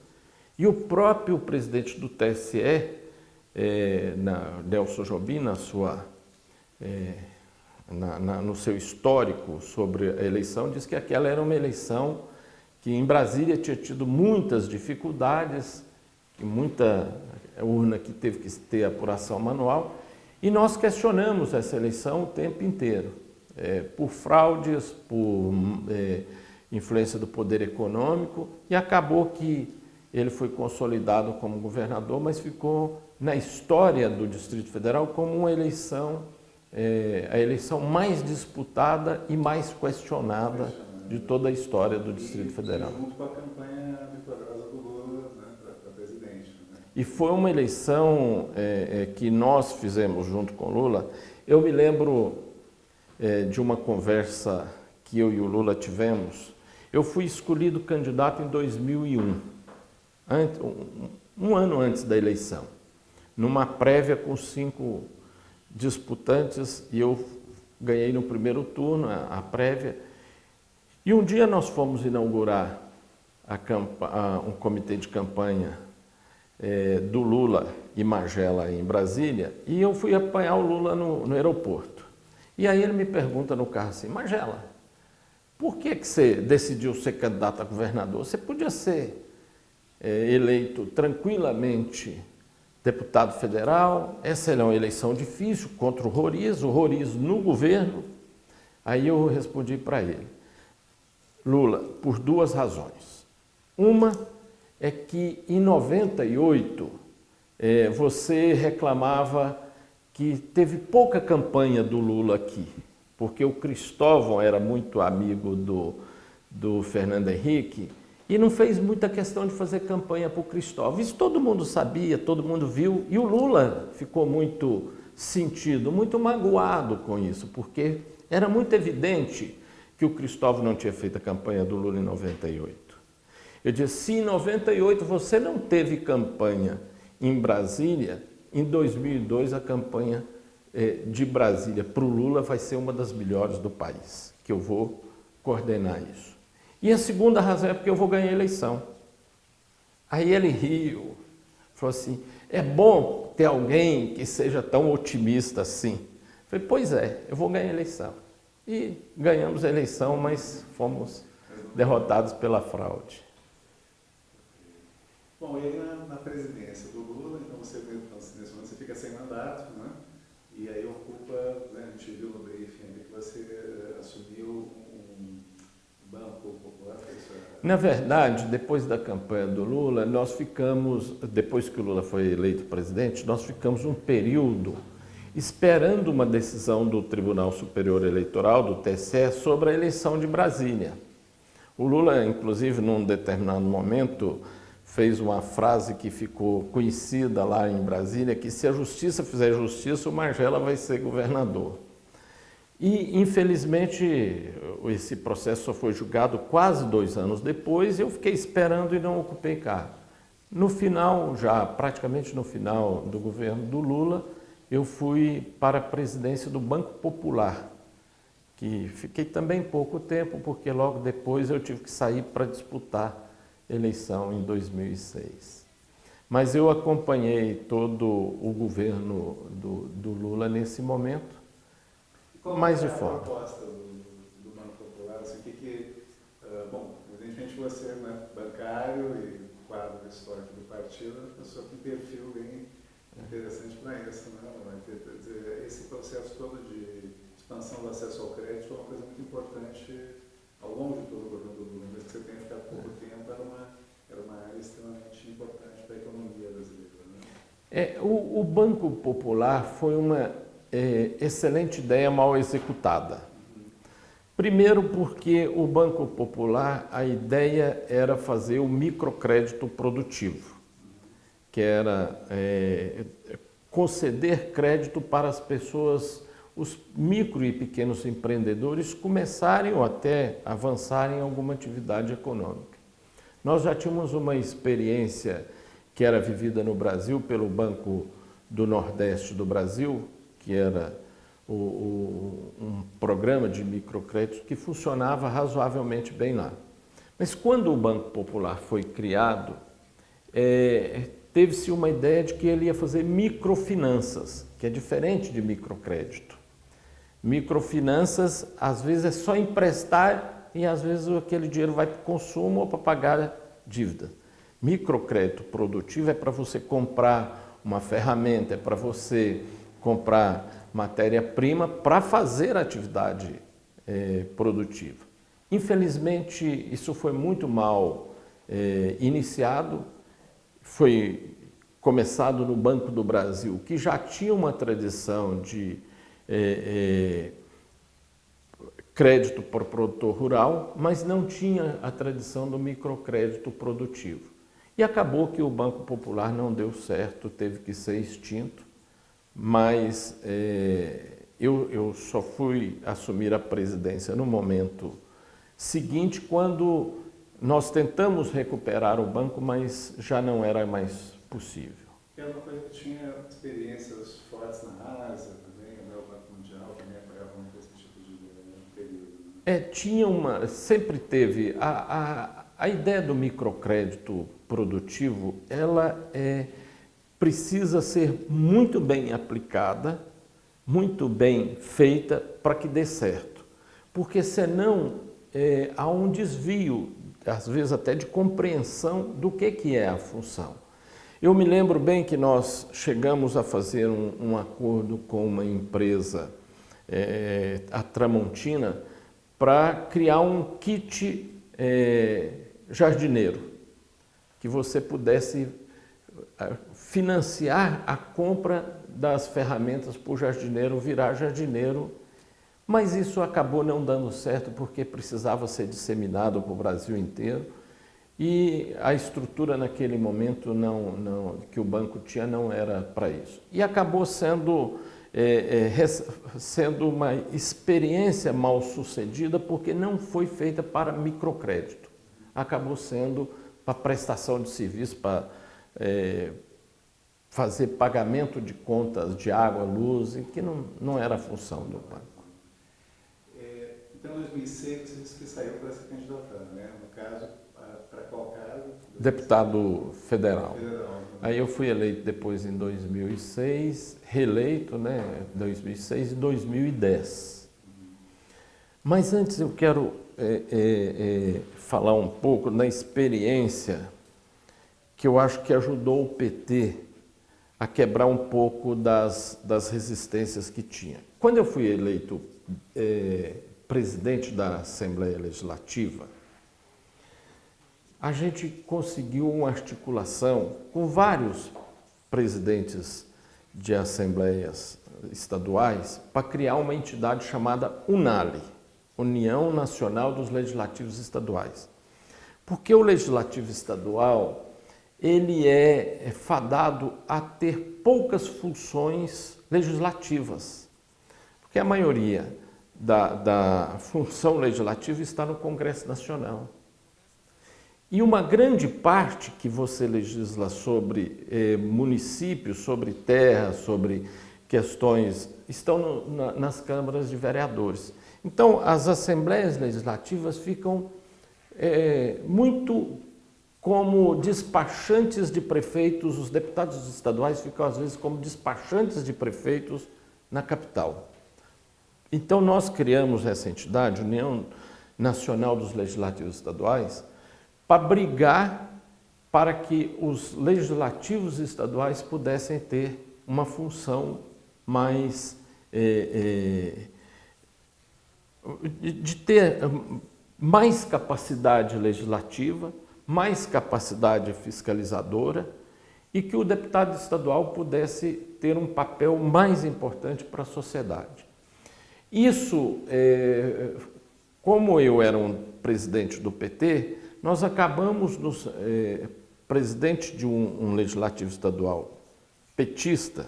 E o próprio presidente do TSE, é, na, Nelson Jobim, na sua, é, na, na, no seu histórico sobre a eleição, disse que aquela era uma eleição que em Brasília tinha tido muitas dificuldades, muita urna que teve que ter apuração manual, e nós questionamos essa eleição o tempo inteiro, é, por fraudes, por é, influência do poder econômico, e acabou que ele foi consolidado como governador, mas ficou na história do Distrito Federal como uma eleição, é, a eleição mais disputada e mais questionada de toda a história do Distrito Federal. Junto com a campanha vitoriosa do Lula né, para presidente. Né? E foi uma eleição é, é, que nós fizemos junto com Lula. Eu me lembro é, de uma conversa que eu e o Lula tivemos. Eu fui escolhido candidato em 2001, antes, um, um ano antes da eleição, numa prévia com cinco disputantes e eu ganhei no primeiro turno a, a prévia e um dia nós fomos inaugurar a, a, um comitê de campanha é, do Lula e Magela em Brasília e eu fui apanhar o Lula no, no aeroporto. E aí ele me pergunta no carro assim, Magela, por que, que você decidiu ser candidato a governador? Você podia ser é, eleito tranquilamente deputado federal, essa é uma eleição difícil contra o Roriz, o Roriz no governo. Aí eu respondi para ele, Lula por duas razões. Uma é que em 98 é, você reclamava que teve pouca campanha do Lula aqui, porque o Cristóvão era muito amigo do, do Fernando Henrique e não fez muita questão de fazer campanha para o Cristóvão. Isso todo mundo sabia, todo mundo viu, e o Lula ficou muito sentido, muito magoado com isso, porque era muito evidente que o Cristóvão não tinha feito a campanha do Lula em 98. Eu disse, se em 98 você não teve campanha em Brasília, em 2002 a campanha eh, de Brasília para o Lula vai ser uma das melhores do país, que eu vou coordenar isso. E a segunda razão é porque eu vou ganhar a eleição. Aí ele riu, falou assim, é bom ter alguém que seja tão otimista assim. Eu falei, pois é, eu vou ganhar a eleição. E ganhamos a eleição, mas fomos derrotados pela fraude. Bom, e aí na, na presidência do Lula, então você, nesse momento, você fica sem mandato, né? E aí ocupa, né, a gente viu no briefing que você eh, assumiu um banco popular. Na verdade, depois da campanha do Lula, nós ficamos, depois que o Lula foi eleito presidente, nós ficamos um período esperando uma decisão do Tribunal Superior Eleitoral, do TSE, sobre a eleição de Brasília. O Lula, inclusive, num determinado momento, fez uma frase que ficou conhecida lá em Brasília, que se a justiça fizer justiça, o Margela vai ser governador. E, infelizmente, esse processo só foi julgado quase dois anos depois, eu fiquei esperando e não ocupei cargo. No final, já praticamente no final do governo do Lula, eu fui para a presidência do Banco Popular, que fiquei também pouco tempo, porque logo depois eu tive que sair para disputar eleição em 2006. Mas eu acompanhei todo o governo do, do Lula nesse momento, Como mais é de fora. a proposta do, do Banco Popular? Assim, que, que, uh, bom, evidentemente você é né, bancário e quadro histórico do partido, é uma pessoa com perfil bem interessante para isso. Né? Dizer, esse processo todo de expansão do acesso ao crédito é uma coisa muito importante ao longo de todo o governo do Lula, mesmo que você tenha ficado pouco tempo, era uma, era uma área extremamente importante para a economia brasileira. Né? É, o, o, Banco Popular foi uma é, excelente ideia mal executada. Primeiro porque o Banco Popular, a ideia era fazer o microcrédito produtivo, que era é, conceder crédito para as pessoas os micro e pequenos empreendedores começarem ou até avançarem em alguma atividade econômica. Nós já tínhamos uma experiência que era vivida no Brasil pelo Banco do Nordeste do Brasil, que era o, o, um programa de microcrédito que funcionava razoavelmente bem lá. Mas quando o Banco Popular foi criado, é, teve-se uma ideia de que ele ia fazer microfinanças, que é diferente de microcrédito. Microfinanças, às vezes, é só emprestar e às vezes aquele dinheiro vai para o consumo ou para pagar dívida. Microcrédito produtivo é para você comprar uma ferramenta, é para você comprar matéria-prima para fazer atividade é, produtiva. Infelizmente, isso foi muito mal é, iniciado, foi começado no Banco do Brasil, que já tinha uma tradição de é, é, crédito para o produtor rural, mas não tinha a tradição do microcrédito produtivo. E acabou que o Banco Popular não deu certo, teve que ser extinto, mas é, eu, eu só fui assumir a presidência no momento seguinte, quando nós tentamos recuperar o banco, mas já não era mais possível. Era uma coisa que tinha experiências fortes na Ásia, É, tinha uma, sempre teve, a, a, a ideia do microcrédito produtivo, ela é, precisa ser muito bem aplicada, muito bem feita para que dê certo. Porque senão é, há um desvio, às vezes até de compreensão do que, que é a função. Eu me lembro bem que nós chegamos a fazer um, um acordo com uma empresa, é, a Tramontina, para criar um kit é, jardineiro, que você pudesse é, financiar a compra das ferramentas para o jardineiro virar jardineiro, mas isso acabou não dando certo porque precisava ser disseminado para o Brasil inteiro e a estrutura naquele momento não, não, que o banco tinha não era para isso. E acabou sendo é, é, sendo uma experiência mal sucedida porque não foi feita para microcrédito. Acabou sendo para prestação de serviço, para é, fazer pagamento de contas de água, luz, que não, não era a função do banco. É, então, em 2006, você disse que saiu para se candidatar, né? No caso, para qual cargo? Deputado federal. federal. Aí eu fui eleito depois em 2006, reeleito, né, 2006 e 2010. Mas antes eu quero é, é, é, falar um pouco na experiência que eu acho que ajudou o PT a quebrar um pouco das, das resistências que tinha. Quando eu fui eleito é, presidente da Assembleia Legislativa, a gente conseguiu uma articulação com vários presidentes de assembleias estaduais para criar uma entidade chamada UNALE, União Nacional dos Legislativos Estaduais. Porque o legislativo estadual ele é, é fadado a ter poucas funções legislativas, porque a maioria da, da função legislativa está no Congresso Nacional. E uma grande parte que você legisla sobre eh, municípios, sobre terra, sobre questões, estão no, na, nas câmaras de vereadores. Então, as assembleias legislativas ficam é, muito como despachantes de prefeitos, os deputados estaduais ficam às vezes como despachantes de prefeitos na capital. Então, nós criamos essa entidade, União Nacional dos Legislativos Estaduais, para brigar para que os legislativos estaduais pudessem ter uma função mais é, é, de ter mais capacidade legislativa, mais capacidade fiscalizadora e que o deputado estadual pudesse ter um papel mais importante para a sociedade. Isso, é, como eu era um presidente do PT, nós acabamos, nos, é, presidente de um, um legislativo estadual petista,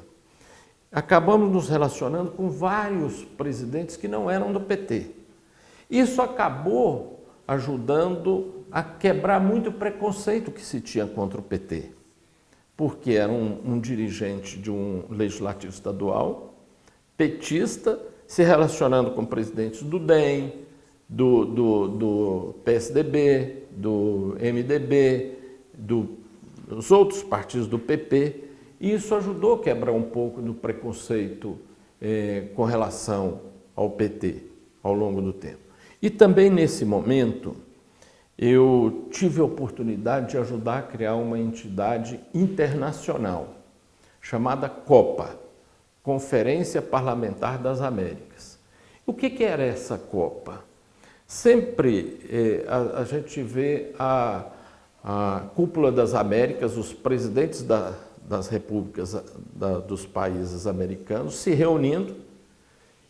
acabamos nos relacionando com vários presidentes que não eram do PT. Isso acabou ajudando a quebrar muito o preconceito que se tinha contra o PT, porque era um, um dirigente de um legislativo estadual, petista, se relacionando com presidentes do DEM, do, do, do PSDB, do MDB, do, dos outros partidos do PP, e isso ajudou a quebrar um pouco do preconceito eh, com relação ao PT ao longo do tempo. E também nesse momento, eu tive a oportunidade de ajudar a criar uma entidade internacional chamada COPA, Conferência Parlamentar das Américas. O que, que era essa COPA? Sempre eh, a, a, gente vê a, a cúpula das Américas, os presidentes da, das repúblicas da, dos países americanos se reunindo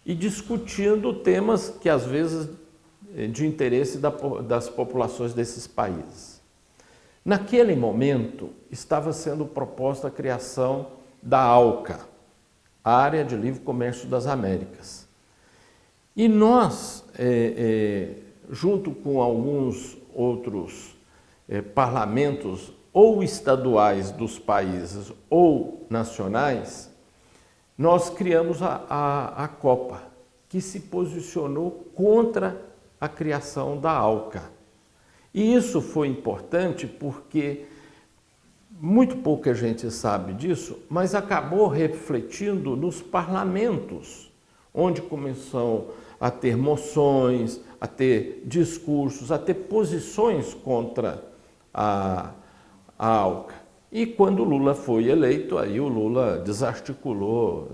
e discutindo temas que às vezes de interesse da, das populações desses países. Naquele momento estava sendo proposta a criação da ALCA, Área de Livre Comércio das Américas. E nós, é, é, junto com alguns outros é, parlamentos ou estaduais dos países ou nacionais, nós criamos a, a, a Copa, que se posicionou contra a criação da ALCA. E isso foi importante porque muito pouca gente sabe disso, mas acabou refletindo nos parlamentos, onde começou a ter moções, a ter discursos, a ter posições contra a, a ALCA. E quando Lula foi eleito, aí o Lula desarticulou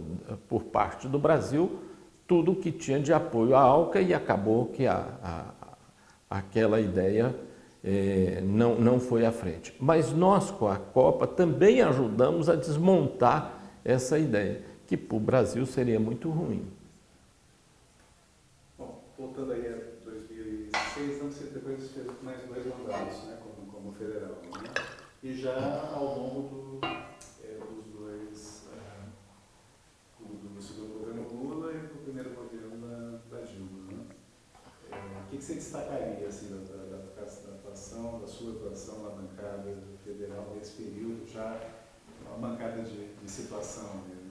por parte do Brasil tudo que tinha de apoio à ALCA e acabou que a, a, aquela ideia é, não, não foi à frente. Mas nós, com a Copa, também ajudamos a desmontar essa ideia, que para o Brasil seria muito ruim. Voltando aí a 2006, então você depois fez mais dois mandatos né, como, como federal. Né? E já ao longo do, é, dos dois, é, do, do segundo governo Lula e do primeiro governo da, da Dilma. Né? É, o que, que você destacaria assim, da, da, da, atuação, da sua atuação na bancada federal nesse período, já uma bancada de, de situação né?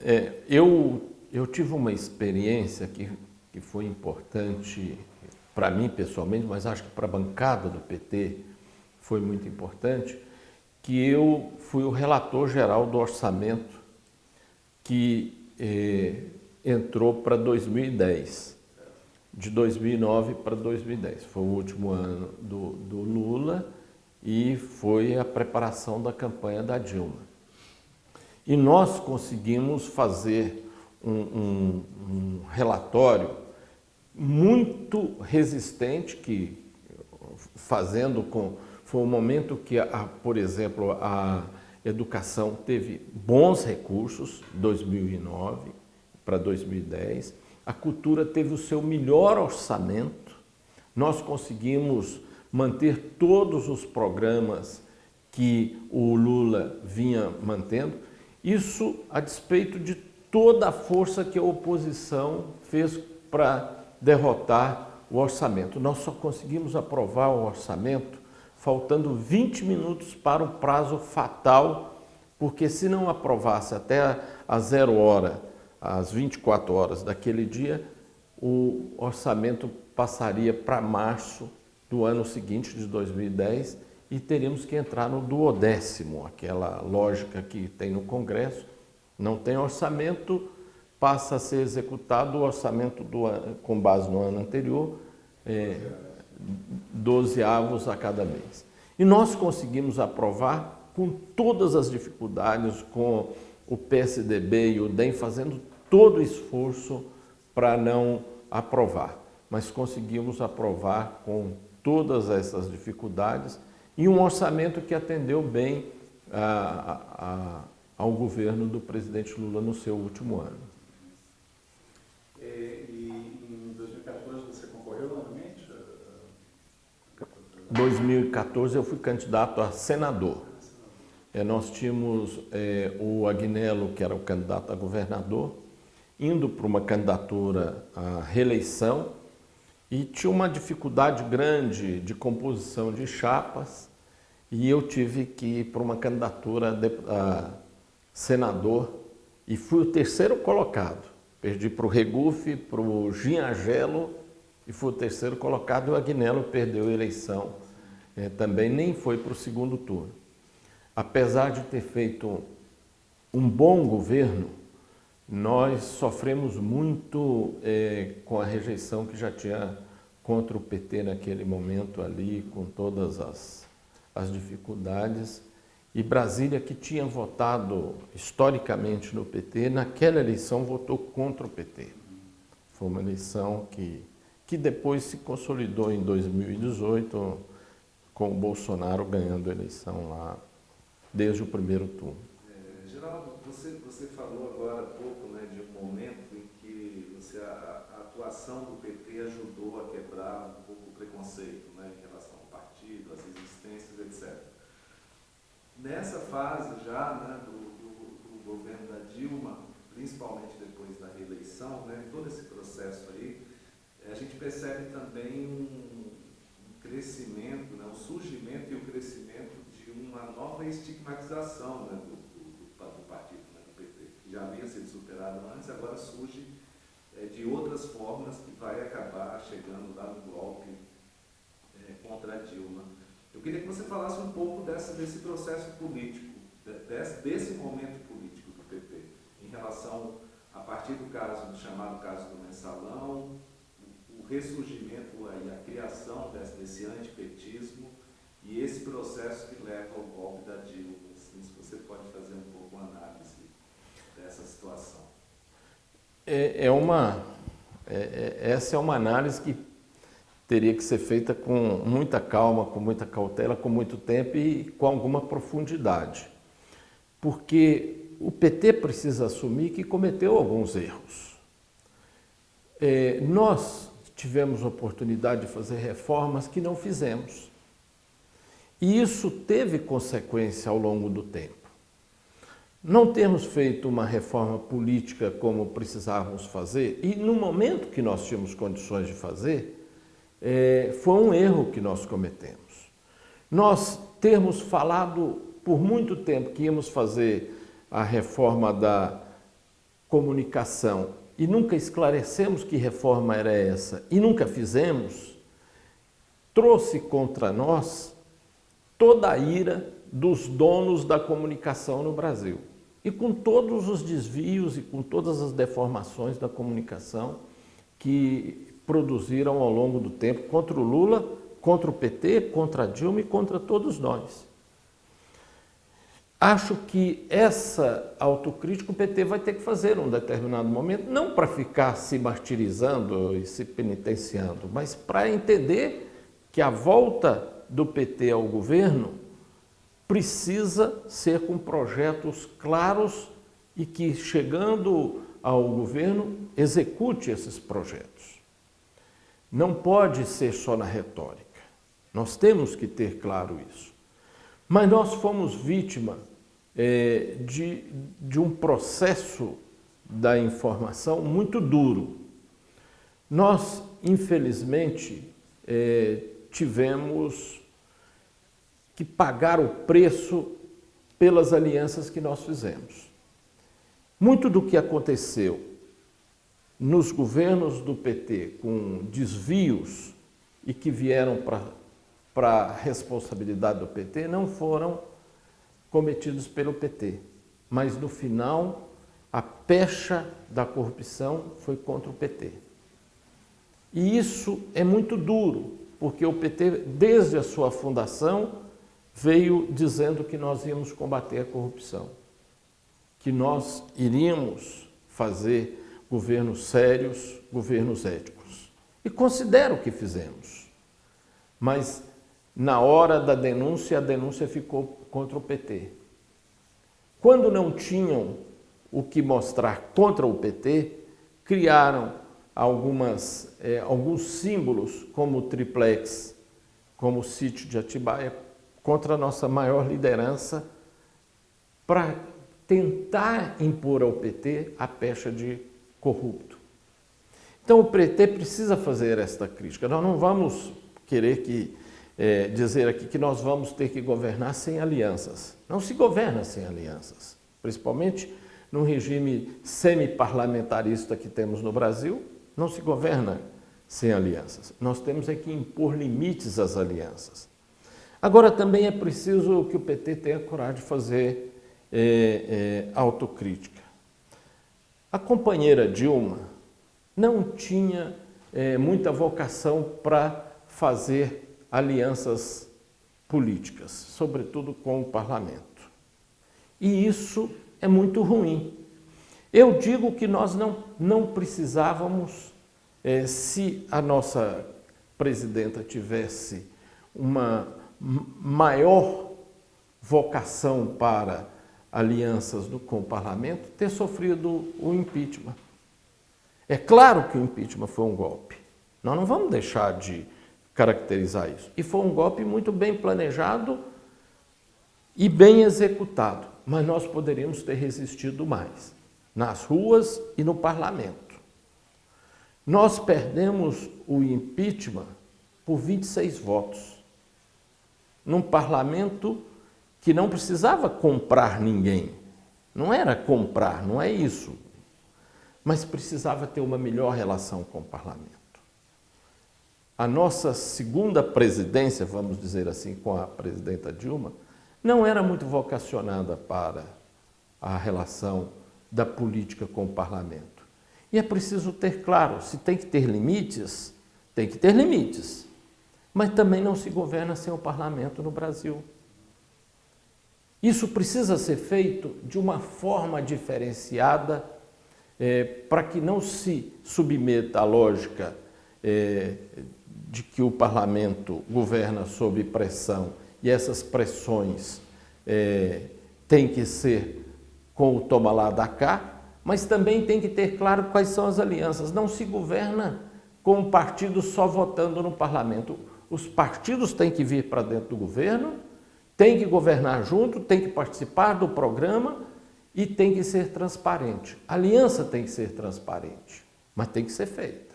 É, eu, eu tive uma experiência que, que foi importante para mim pessoalmente, mas acho que para a bancada do PT foi muito importante, que eu fui o relator geral do orçamento que eh, entrou para 2010, de 2009 para 2010. Foi o último ano do, do Lula e foi a preparação da campanha da Dilma. E nós conseguimos fazer um, um, um relatório muito resistente, que fazendo com... Foi um momento que, a, por exemplo, a educação teve bons recursos, 2009 para 2010. A cultura teve o seu melhor orçamento. Nós conseguimos manter todos os programas que o Lula vinha mantendo. Isso a despeito de toda a força que a oposição fez para derrotar o orçamento. Nós só conseguimos aprovar o orçamento faltando 20 minutos para o prazo fatal, porque se não aprovasse até a zero hora, às 24 horas daquele dia, o orçamento passaria para março do ano seguinte, de 2010, e teríamos que entrar no duodécimo, aquela lógica que tem no Congresso, não tem orçamento, passa a ser executado o orçamento do, com base no ano anterior, é, 12 avos a cada mês. E nós conseguimos aprovar com todas as dificuldades, com o PSDB e o DEM fazendo todo o esforço para não aprovar. Mas conseguimos aprovar com todas essas dificuldades e um orçamento que atendeu bem a, a, ao governo do presidente Lula no seu último ano. É, e em 2014 você concorreu novamente? 2014 eu fui candidato a senador. É, nós tínhamos é, o Agnello, que era o candidato a governador, indo para uma candidatura à reeleição e tinha uma dificuldade grande de composição de chapas e eu tive que ir para uma candidatura a senador e fui o terceiro colocado. Perdi para o Regufe, para o Ginhagelo e fui o terceiro colocado e o Agnello perdeu a eleição. É, também nem foi para o segundo turno. Apesar de ter feito um bom governo, nós sofremos muito é, com a rejeição que já tinha contra o PT naquele momento ali, com todas as, as dificuldades. E Brasília, que tinha votado historicamente no PT, naquela eleição votou contra o PT. Foi uma eleição que, que depois se consolidou em 2018, com o Bolsonaro ganhando a eleição lá desde o primeiro turno. É, Geraldo, você, você falou agora há pouco né, de um momento em que você, a, a atuação do PT ajudou a quebrar um pouco o preconceito né, em relação ao partido, às existências, etc. Nessa fase já né, do, do, do, governo da Dilma, principalmente depois da reeleição, né, todo esse processo aí, a gente percebe também um, um crescimento, né, o surgimento e o crescimento de uma nova estigmatização né, do, do, partido, né, do PT, que já havia sido superado antes, agora surge é, de outras formas que vai acabar chegando lá no golpe é, contra a Dilma. Eu queria que você falasse um pouco desse processo político, desse, desse momento político do PP, em relação, a partir do caso, do chamado caso do mensalão, o, o ressurgimento e a criação desse, desse antipetismo e esse processo que leva ao golpe da Dilma. Assim, se você pode fazer um pouco uma análise dessa situação. É, é uma, é, é essa é uma análise que teria que ser feita com muita calma, com muita cautela, com muito tempo e com alguma profundidade. Porque o PT precisa assumir que cometeu alguns erros. É, nós tivemos oportunidade de fazer reformas que não fizemos. E isso teve consequência ao longo do tempo. Não temos feito uma reforma política como precisávamos fazer, e no momento que nós tínhamos condições de fazer, é, foi um erro que nós cometemos. Nós termos falado por muito tempo que íamos fazer a reforma da comunicação e nunca esclarecemos que reforma era essa e nunca fizemos, trouxe contra nós toda a ira dos donos da comunicação no Brasil. e com todos os desvios e com todas as deformações da comunicação que produziram ao longo do tempo contra o Lula, contra o PT, contra a Dilma e contra todos nós. Acho que essa autocrítica o PT vai ter que fazer em um determinado momento, não para ficar se martirizando e se penitenciando, mas para entender que a volta do PT ao governo precisa ser com projetos claros e que, chegando ao governo, execute esses projetos. Não pode ser só na retórica. Nós temos que ter claro isso. Mas nós fomos vítima é, de, de um processo da informação muito duro. Nós, infelizmente, é, tivemos que pagar o preço pelas alianças que nós fizemos. Muito do que aconteceu nos governos do PT com desvios e que vieram para a responsabilidade do PT não foram cometidos pelo PT. Mas no final, a pecha da corrupção foi contra o PT. E isso é muito duro, porque o PT, desde a sua fundação, veio dizendo que nós íamos combater a corrupção, que nós iríamos fazer governos sérios, governos éticos. E considero que fizemos. Mas na hora da denúncia, a denúncia ficou contra o PT. Quando não tinham o que mostrar contra o PT, criaram algumas, é, alguns símbolos, como o triplex, como o sítio de Atibaia, contra a nossa maior liderança, para tentar impor ao PT a pecha de corrupto. Então o PT precisa fazer esta crítica. Nós não vamos querer que é, dizer aqui que nós vamos ter que governar sem alianças. Não se governa sem alianças, principalmente no regime semi-parlamentarista que temos no Brasil, não se governa sem alianças. Nós temos é que impor limites às alianças. Agora, também é preciso que o PT tenha coragem de fazer é, é, autocrítica. A companheira Dilma não tinha é, muita vocação para fazer alianças políticas, sobretudo com o parlamento. E isso é muito ruim. Eu digo que nós não, não precisávamos, é, se a nossa presidenta tivesse uma maior vocação para alianças do, com o parlamento, ter sofrido o impeachment. É claro que o impeachment foi um golpe. Nós não vamos deixar de caracterizar isso. E foi um golpe muito bem planejado e bem executado, mas nós poderíamos ter resistido mais nas ruas e no parlamento. Nós perdemos o impeachment por 26 votos, num parlamento que não precisava comprar ninguém. Não era comprar, não é isso. Mas precisava ter uma melhor relação com o parlamento a nossa segunda presidência, vamos dizer assim, com a presidenta Dilma, não era muito vocacionada para a relação da política com o parlamento. E é preciso ter claro, se tem que ter limites, tem que ter limites. Mas também não se governa sem o parlamento no Brasil. Isso precisa ser feito de uma forma diferenciada é, para que não se submeta à lógica é, de que o parlamento governa sob pressão e essas pressões é, têm que ser com o toma lá da cá, mas também tem que ter claro quais são as alianças. Não se governa com um partido só votando no parlamento. Os partidos têm que vir para dentro do governo, têm que governar junto, têm que participar do programa e tem que ser transparente. A aliança tem que ser transparente, mas tem que ser feita.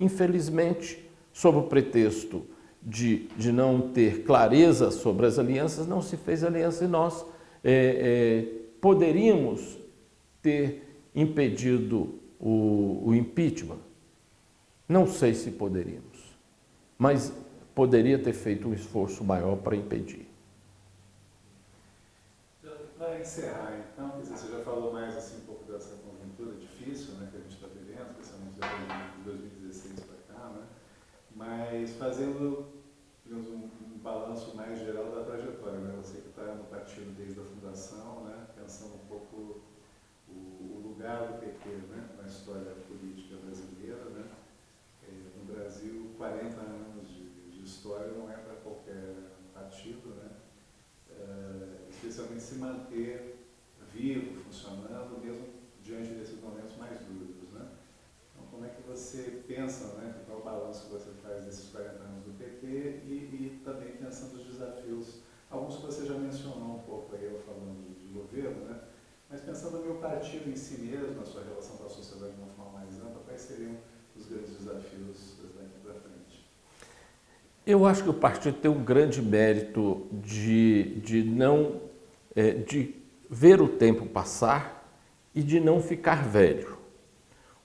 Infelizmente, sob o pretexto de, de não ter clareza sobre as alianças, não se fez aliança e nós é, é, poderíamos ter impedido o, o impeachment. Não sei se poderíamos, mas poderia ter feito um esforço maior para impedir. Encerrar, então, quer dizer, você já falou mais assim, um pouco dessa conjuntura difícil né, que a gente está vivendo, especialmente de 2016 para cá, né? mas fazendo digamos, um, um, balanço mais geral da trajetória. Né? Você que está no partido desde a fundação, né? pensando um pouco o, o lugar do PT né? na história política brasileira. Né? É, no Brasil, 40 anos de, de história não é para qualquer partido, né? É, especialmente se manter vivo, funcionando, mesmo diante desses momentos mais duros. Né? Então, como é que você pensa, né? qual o balanço que você faz desses 40 anos do PT e, e também pensando os desafios, alguns que você já mencionou um pouco aí, eu falando de governo, né? mas pensando no meu partido em si mesmo, na sua relação com a sociedade de uma forma mais ampla, quais seriam os grandes desafios daqui para frente? Eu acho que o partido tem um grande mérito de, de não é, de ver o tempo passar e de não ficar velho.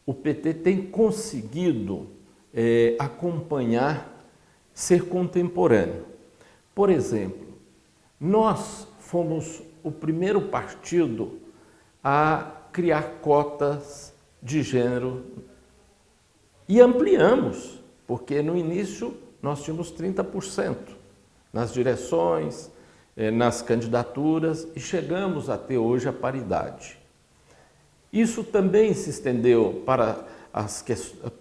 O PT tem conseguido é, acompanhar, ser contemporâneo. Por exemplo, nós fomos o primeiro partido a criar cotas de gênero e ampliamos, porque no início nós tínhamos 30% nas direções, nas candidaturas e chegamos a ter hoje a paridade. Isso também se estendeu para, as,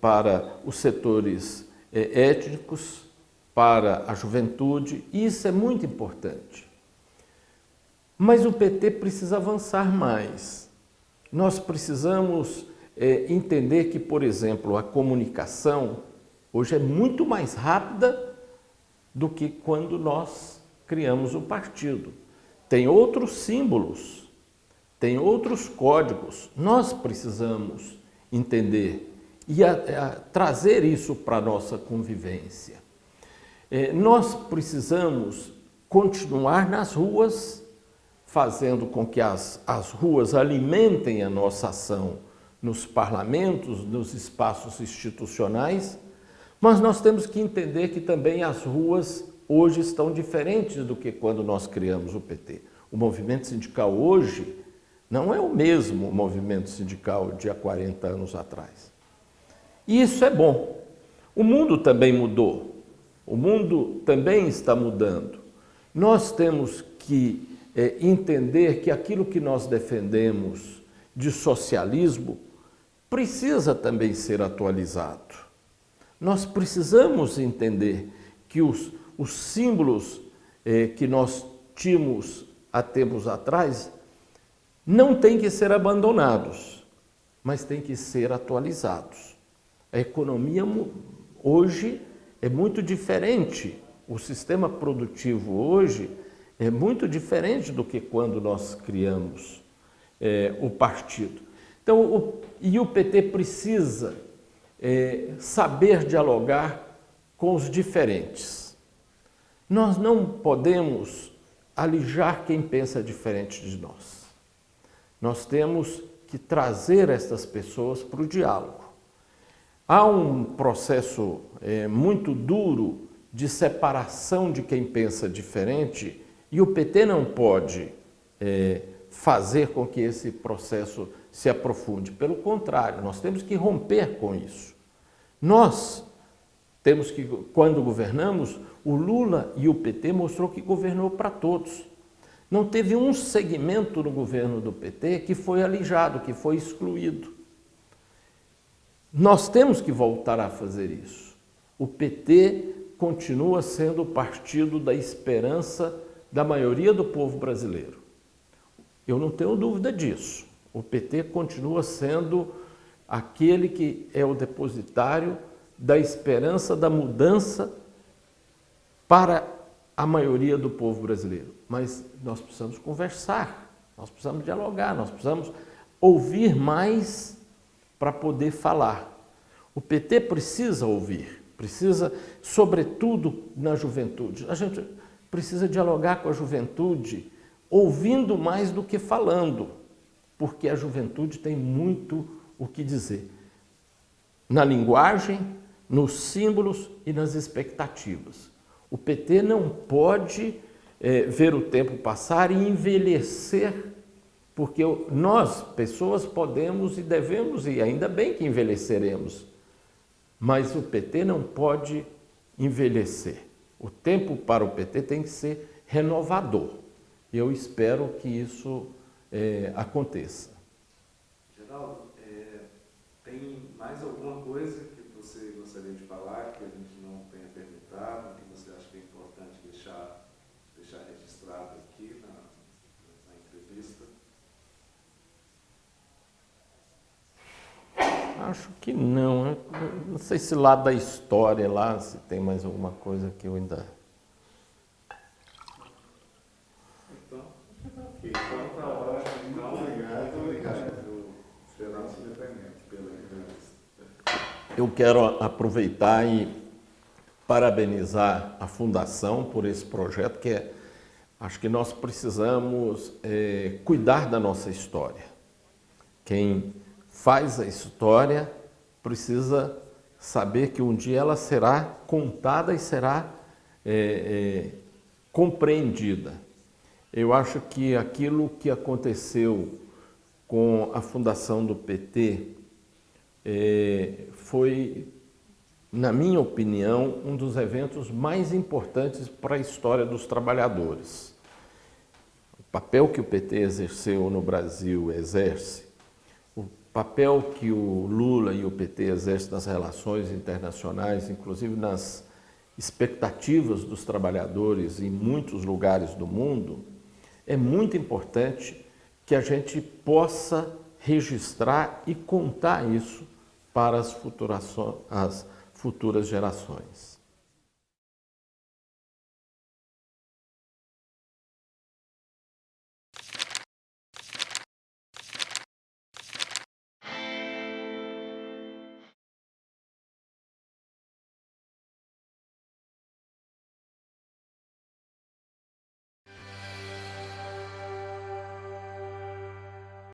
para os setores eh, étnicos, para a juventude, e isso é muito importante. Mas o PT precisa avançar mais. Nós precisamos é, entender que, por exemplo, a comunicação hoje é muito mais rápida do que quando nós criamos o partido. Tem outros símbolos, tem outros códigos. Nós precisamos entender e a, a, trazer isso para a nossa convivência. É, nós precisamos continuar nas ruas, fazendo com que as, as ruas alimentem a nossa ação nos parlamentos, nos espaços institucionais, mas nós temos que entender que também as ruas hoje estão diferentes do que quando nós criamos o PT. O movimento sindical hoje não é o mesmo movimento sindical de há 40 anos atrás. E isso é bom. O mundo também mudou. O mundo também está mudando. Nós temos que é, entender que aquilo que nós defendemos de socialismo precisa também ser atualizado. Nós precisamos entender que os, os símbolos eh, que nós tínhamos há tempos atrás não têm que ser abandonados, mas têm que ser atualizados. A economia hoje é muito diferente, o sistema produtivo hoje é muito diferente do que quando nós criamos é, o partido. Então, o, e o PT precisa é, saber dialogar com os diferentes. Nós não podemos alijar quem pensa diferente de nós. Nós temos que trazer estas pessoas para o diálogo. Há um processo é, muito duro de separação de quem pensa diferente e o PT não pode é, fazer com que esse processo se aprofunde. Pelo contrário, nós temos que romper com isso. Nós temos que, quando governamos, o Lula e o PT mostrou que governou para todos. Não teve um segmento no governo do PT que foi alijado, que foi excluído. Nós temos que voltar a fazer isso. O PT continua sendo o partido da esperança da maioria do povo brasileiro. Eu não tenho dúvida disso. O PT continua sendo aquele que é o depositário da esperança da mudança para a maioria do povo brasileiro. Mas nós precisamos conversar, nós precisamos dialogar, nós precisamos ouvir mais para poder falar. O PT precisa ouvir, precisa, sobretudo na juventude. A gente precisa dialogar com a juventude, ouvindo mais do que falando, porque a juventude tem muito o que dizer. Na linguagem, nos símbolos e nas expectativas. O PT não pode é, ver o tempo passar e envelhecer, porque nós, pessoas, podemos e devemos, e ainda bem que envelheceremos, mas o PT não pode envelhecer. O tempo para o PT tem que ser renovador. Eu espero que isso é, aconteça. Geraldo, é, tem mais alguma coisa que você gostaria de falar que a gente não tenha perguntado, que você acha que é importante deixar, deixar registrado aqui na, na entrevista? Acho que não. não sei se lá da história, lá, se tem mais alguma coisa que eu ainda Eu quero aproveitar e parabenizar a Fundação por esse projeto, que é, acho que nós precisamos é, cuidar da nossa história. Quem faz a história precisa saber que um dia ela será contada e será é, é, compreendida. Eu acho que aquilo que aconteceu com a fundação do PT é, foi, na minha opinião, um dos eventos mais importantes para a história dos trabalhadores. O papel que o PT exerceu no Brasil, exerce, papel que o Lula e o PT exercem nas relações internacionais, inclusive nas expectativas dos trabalhadores em muitos lugares do mundo, é muito importante que a gente possa registrar e contar isso para as futuras, as futuras gerações.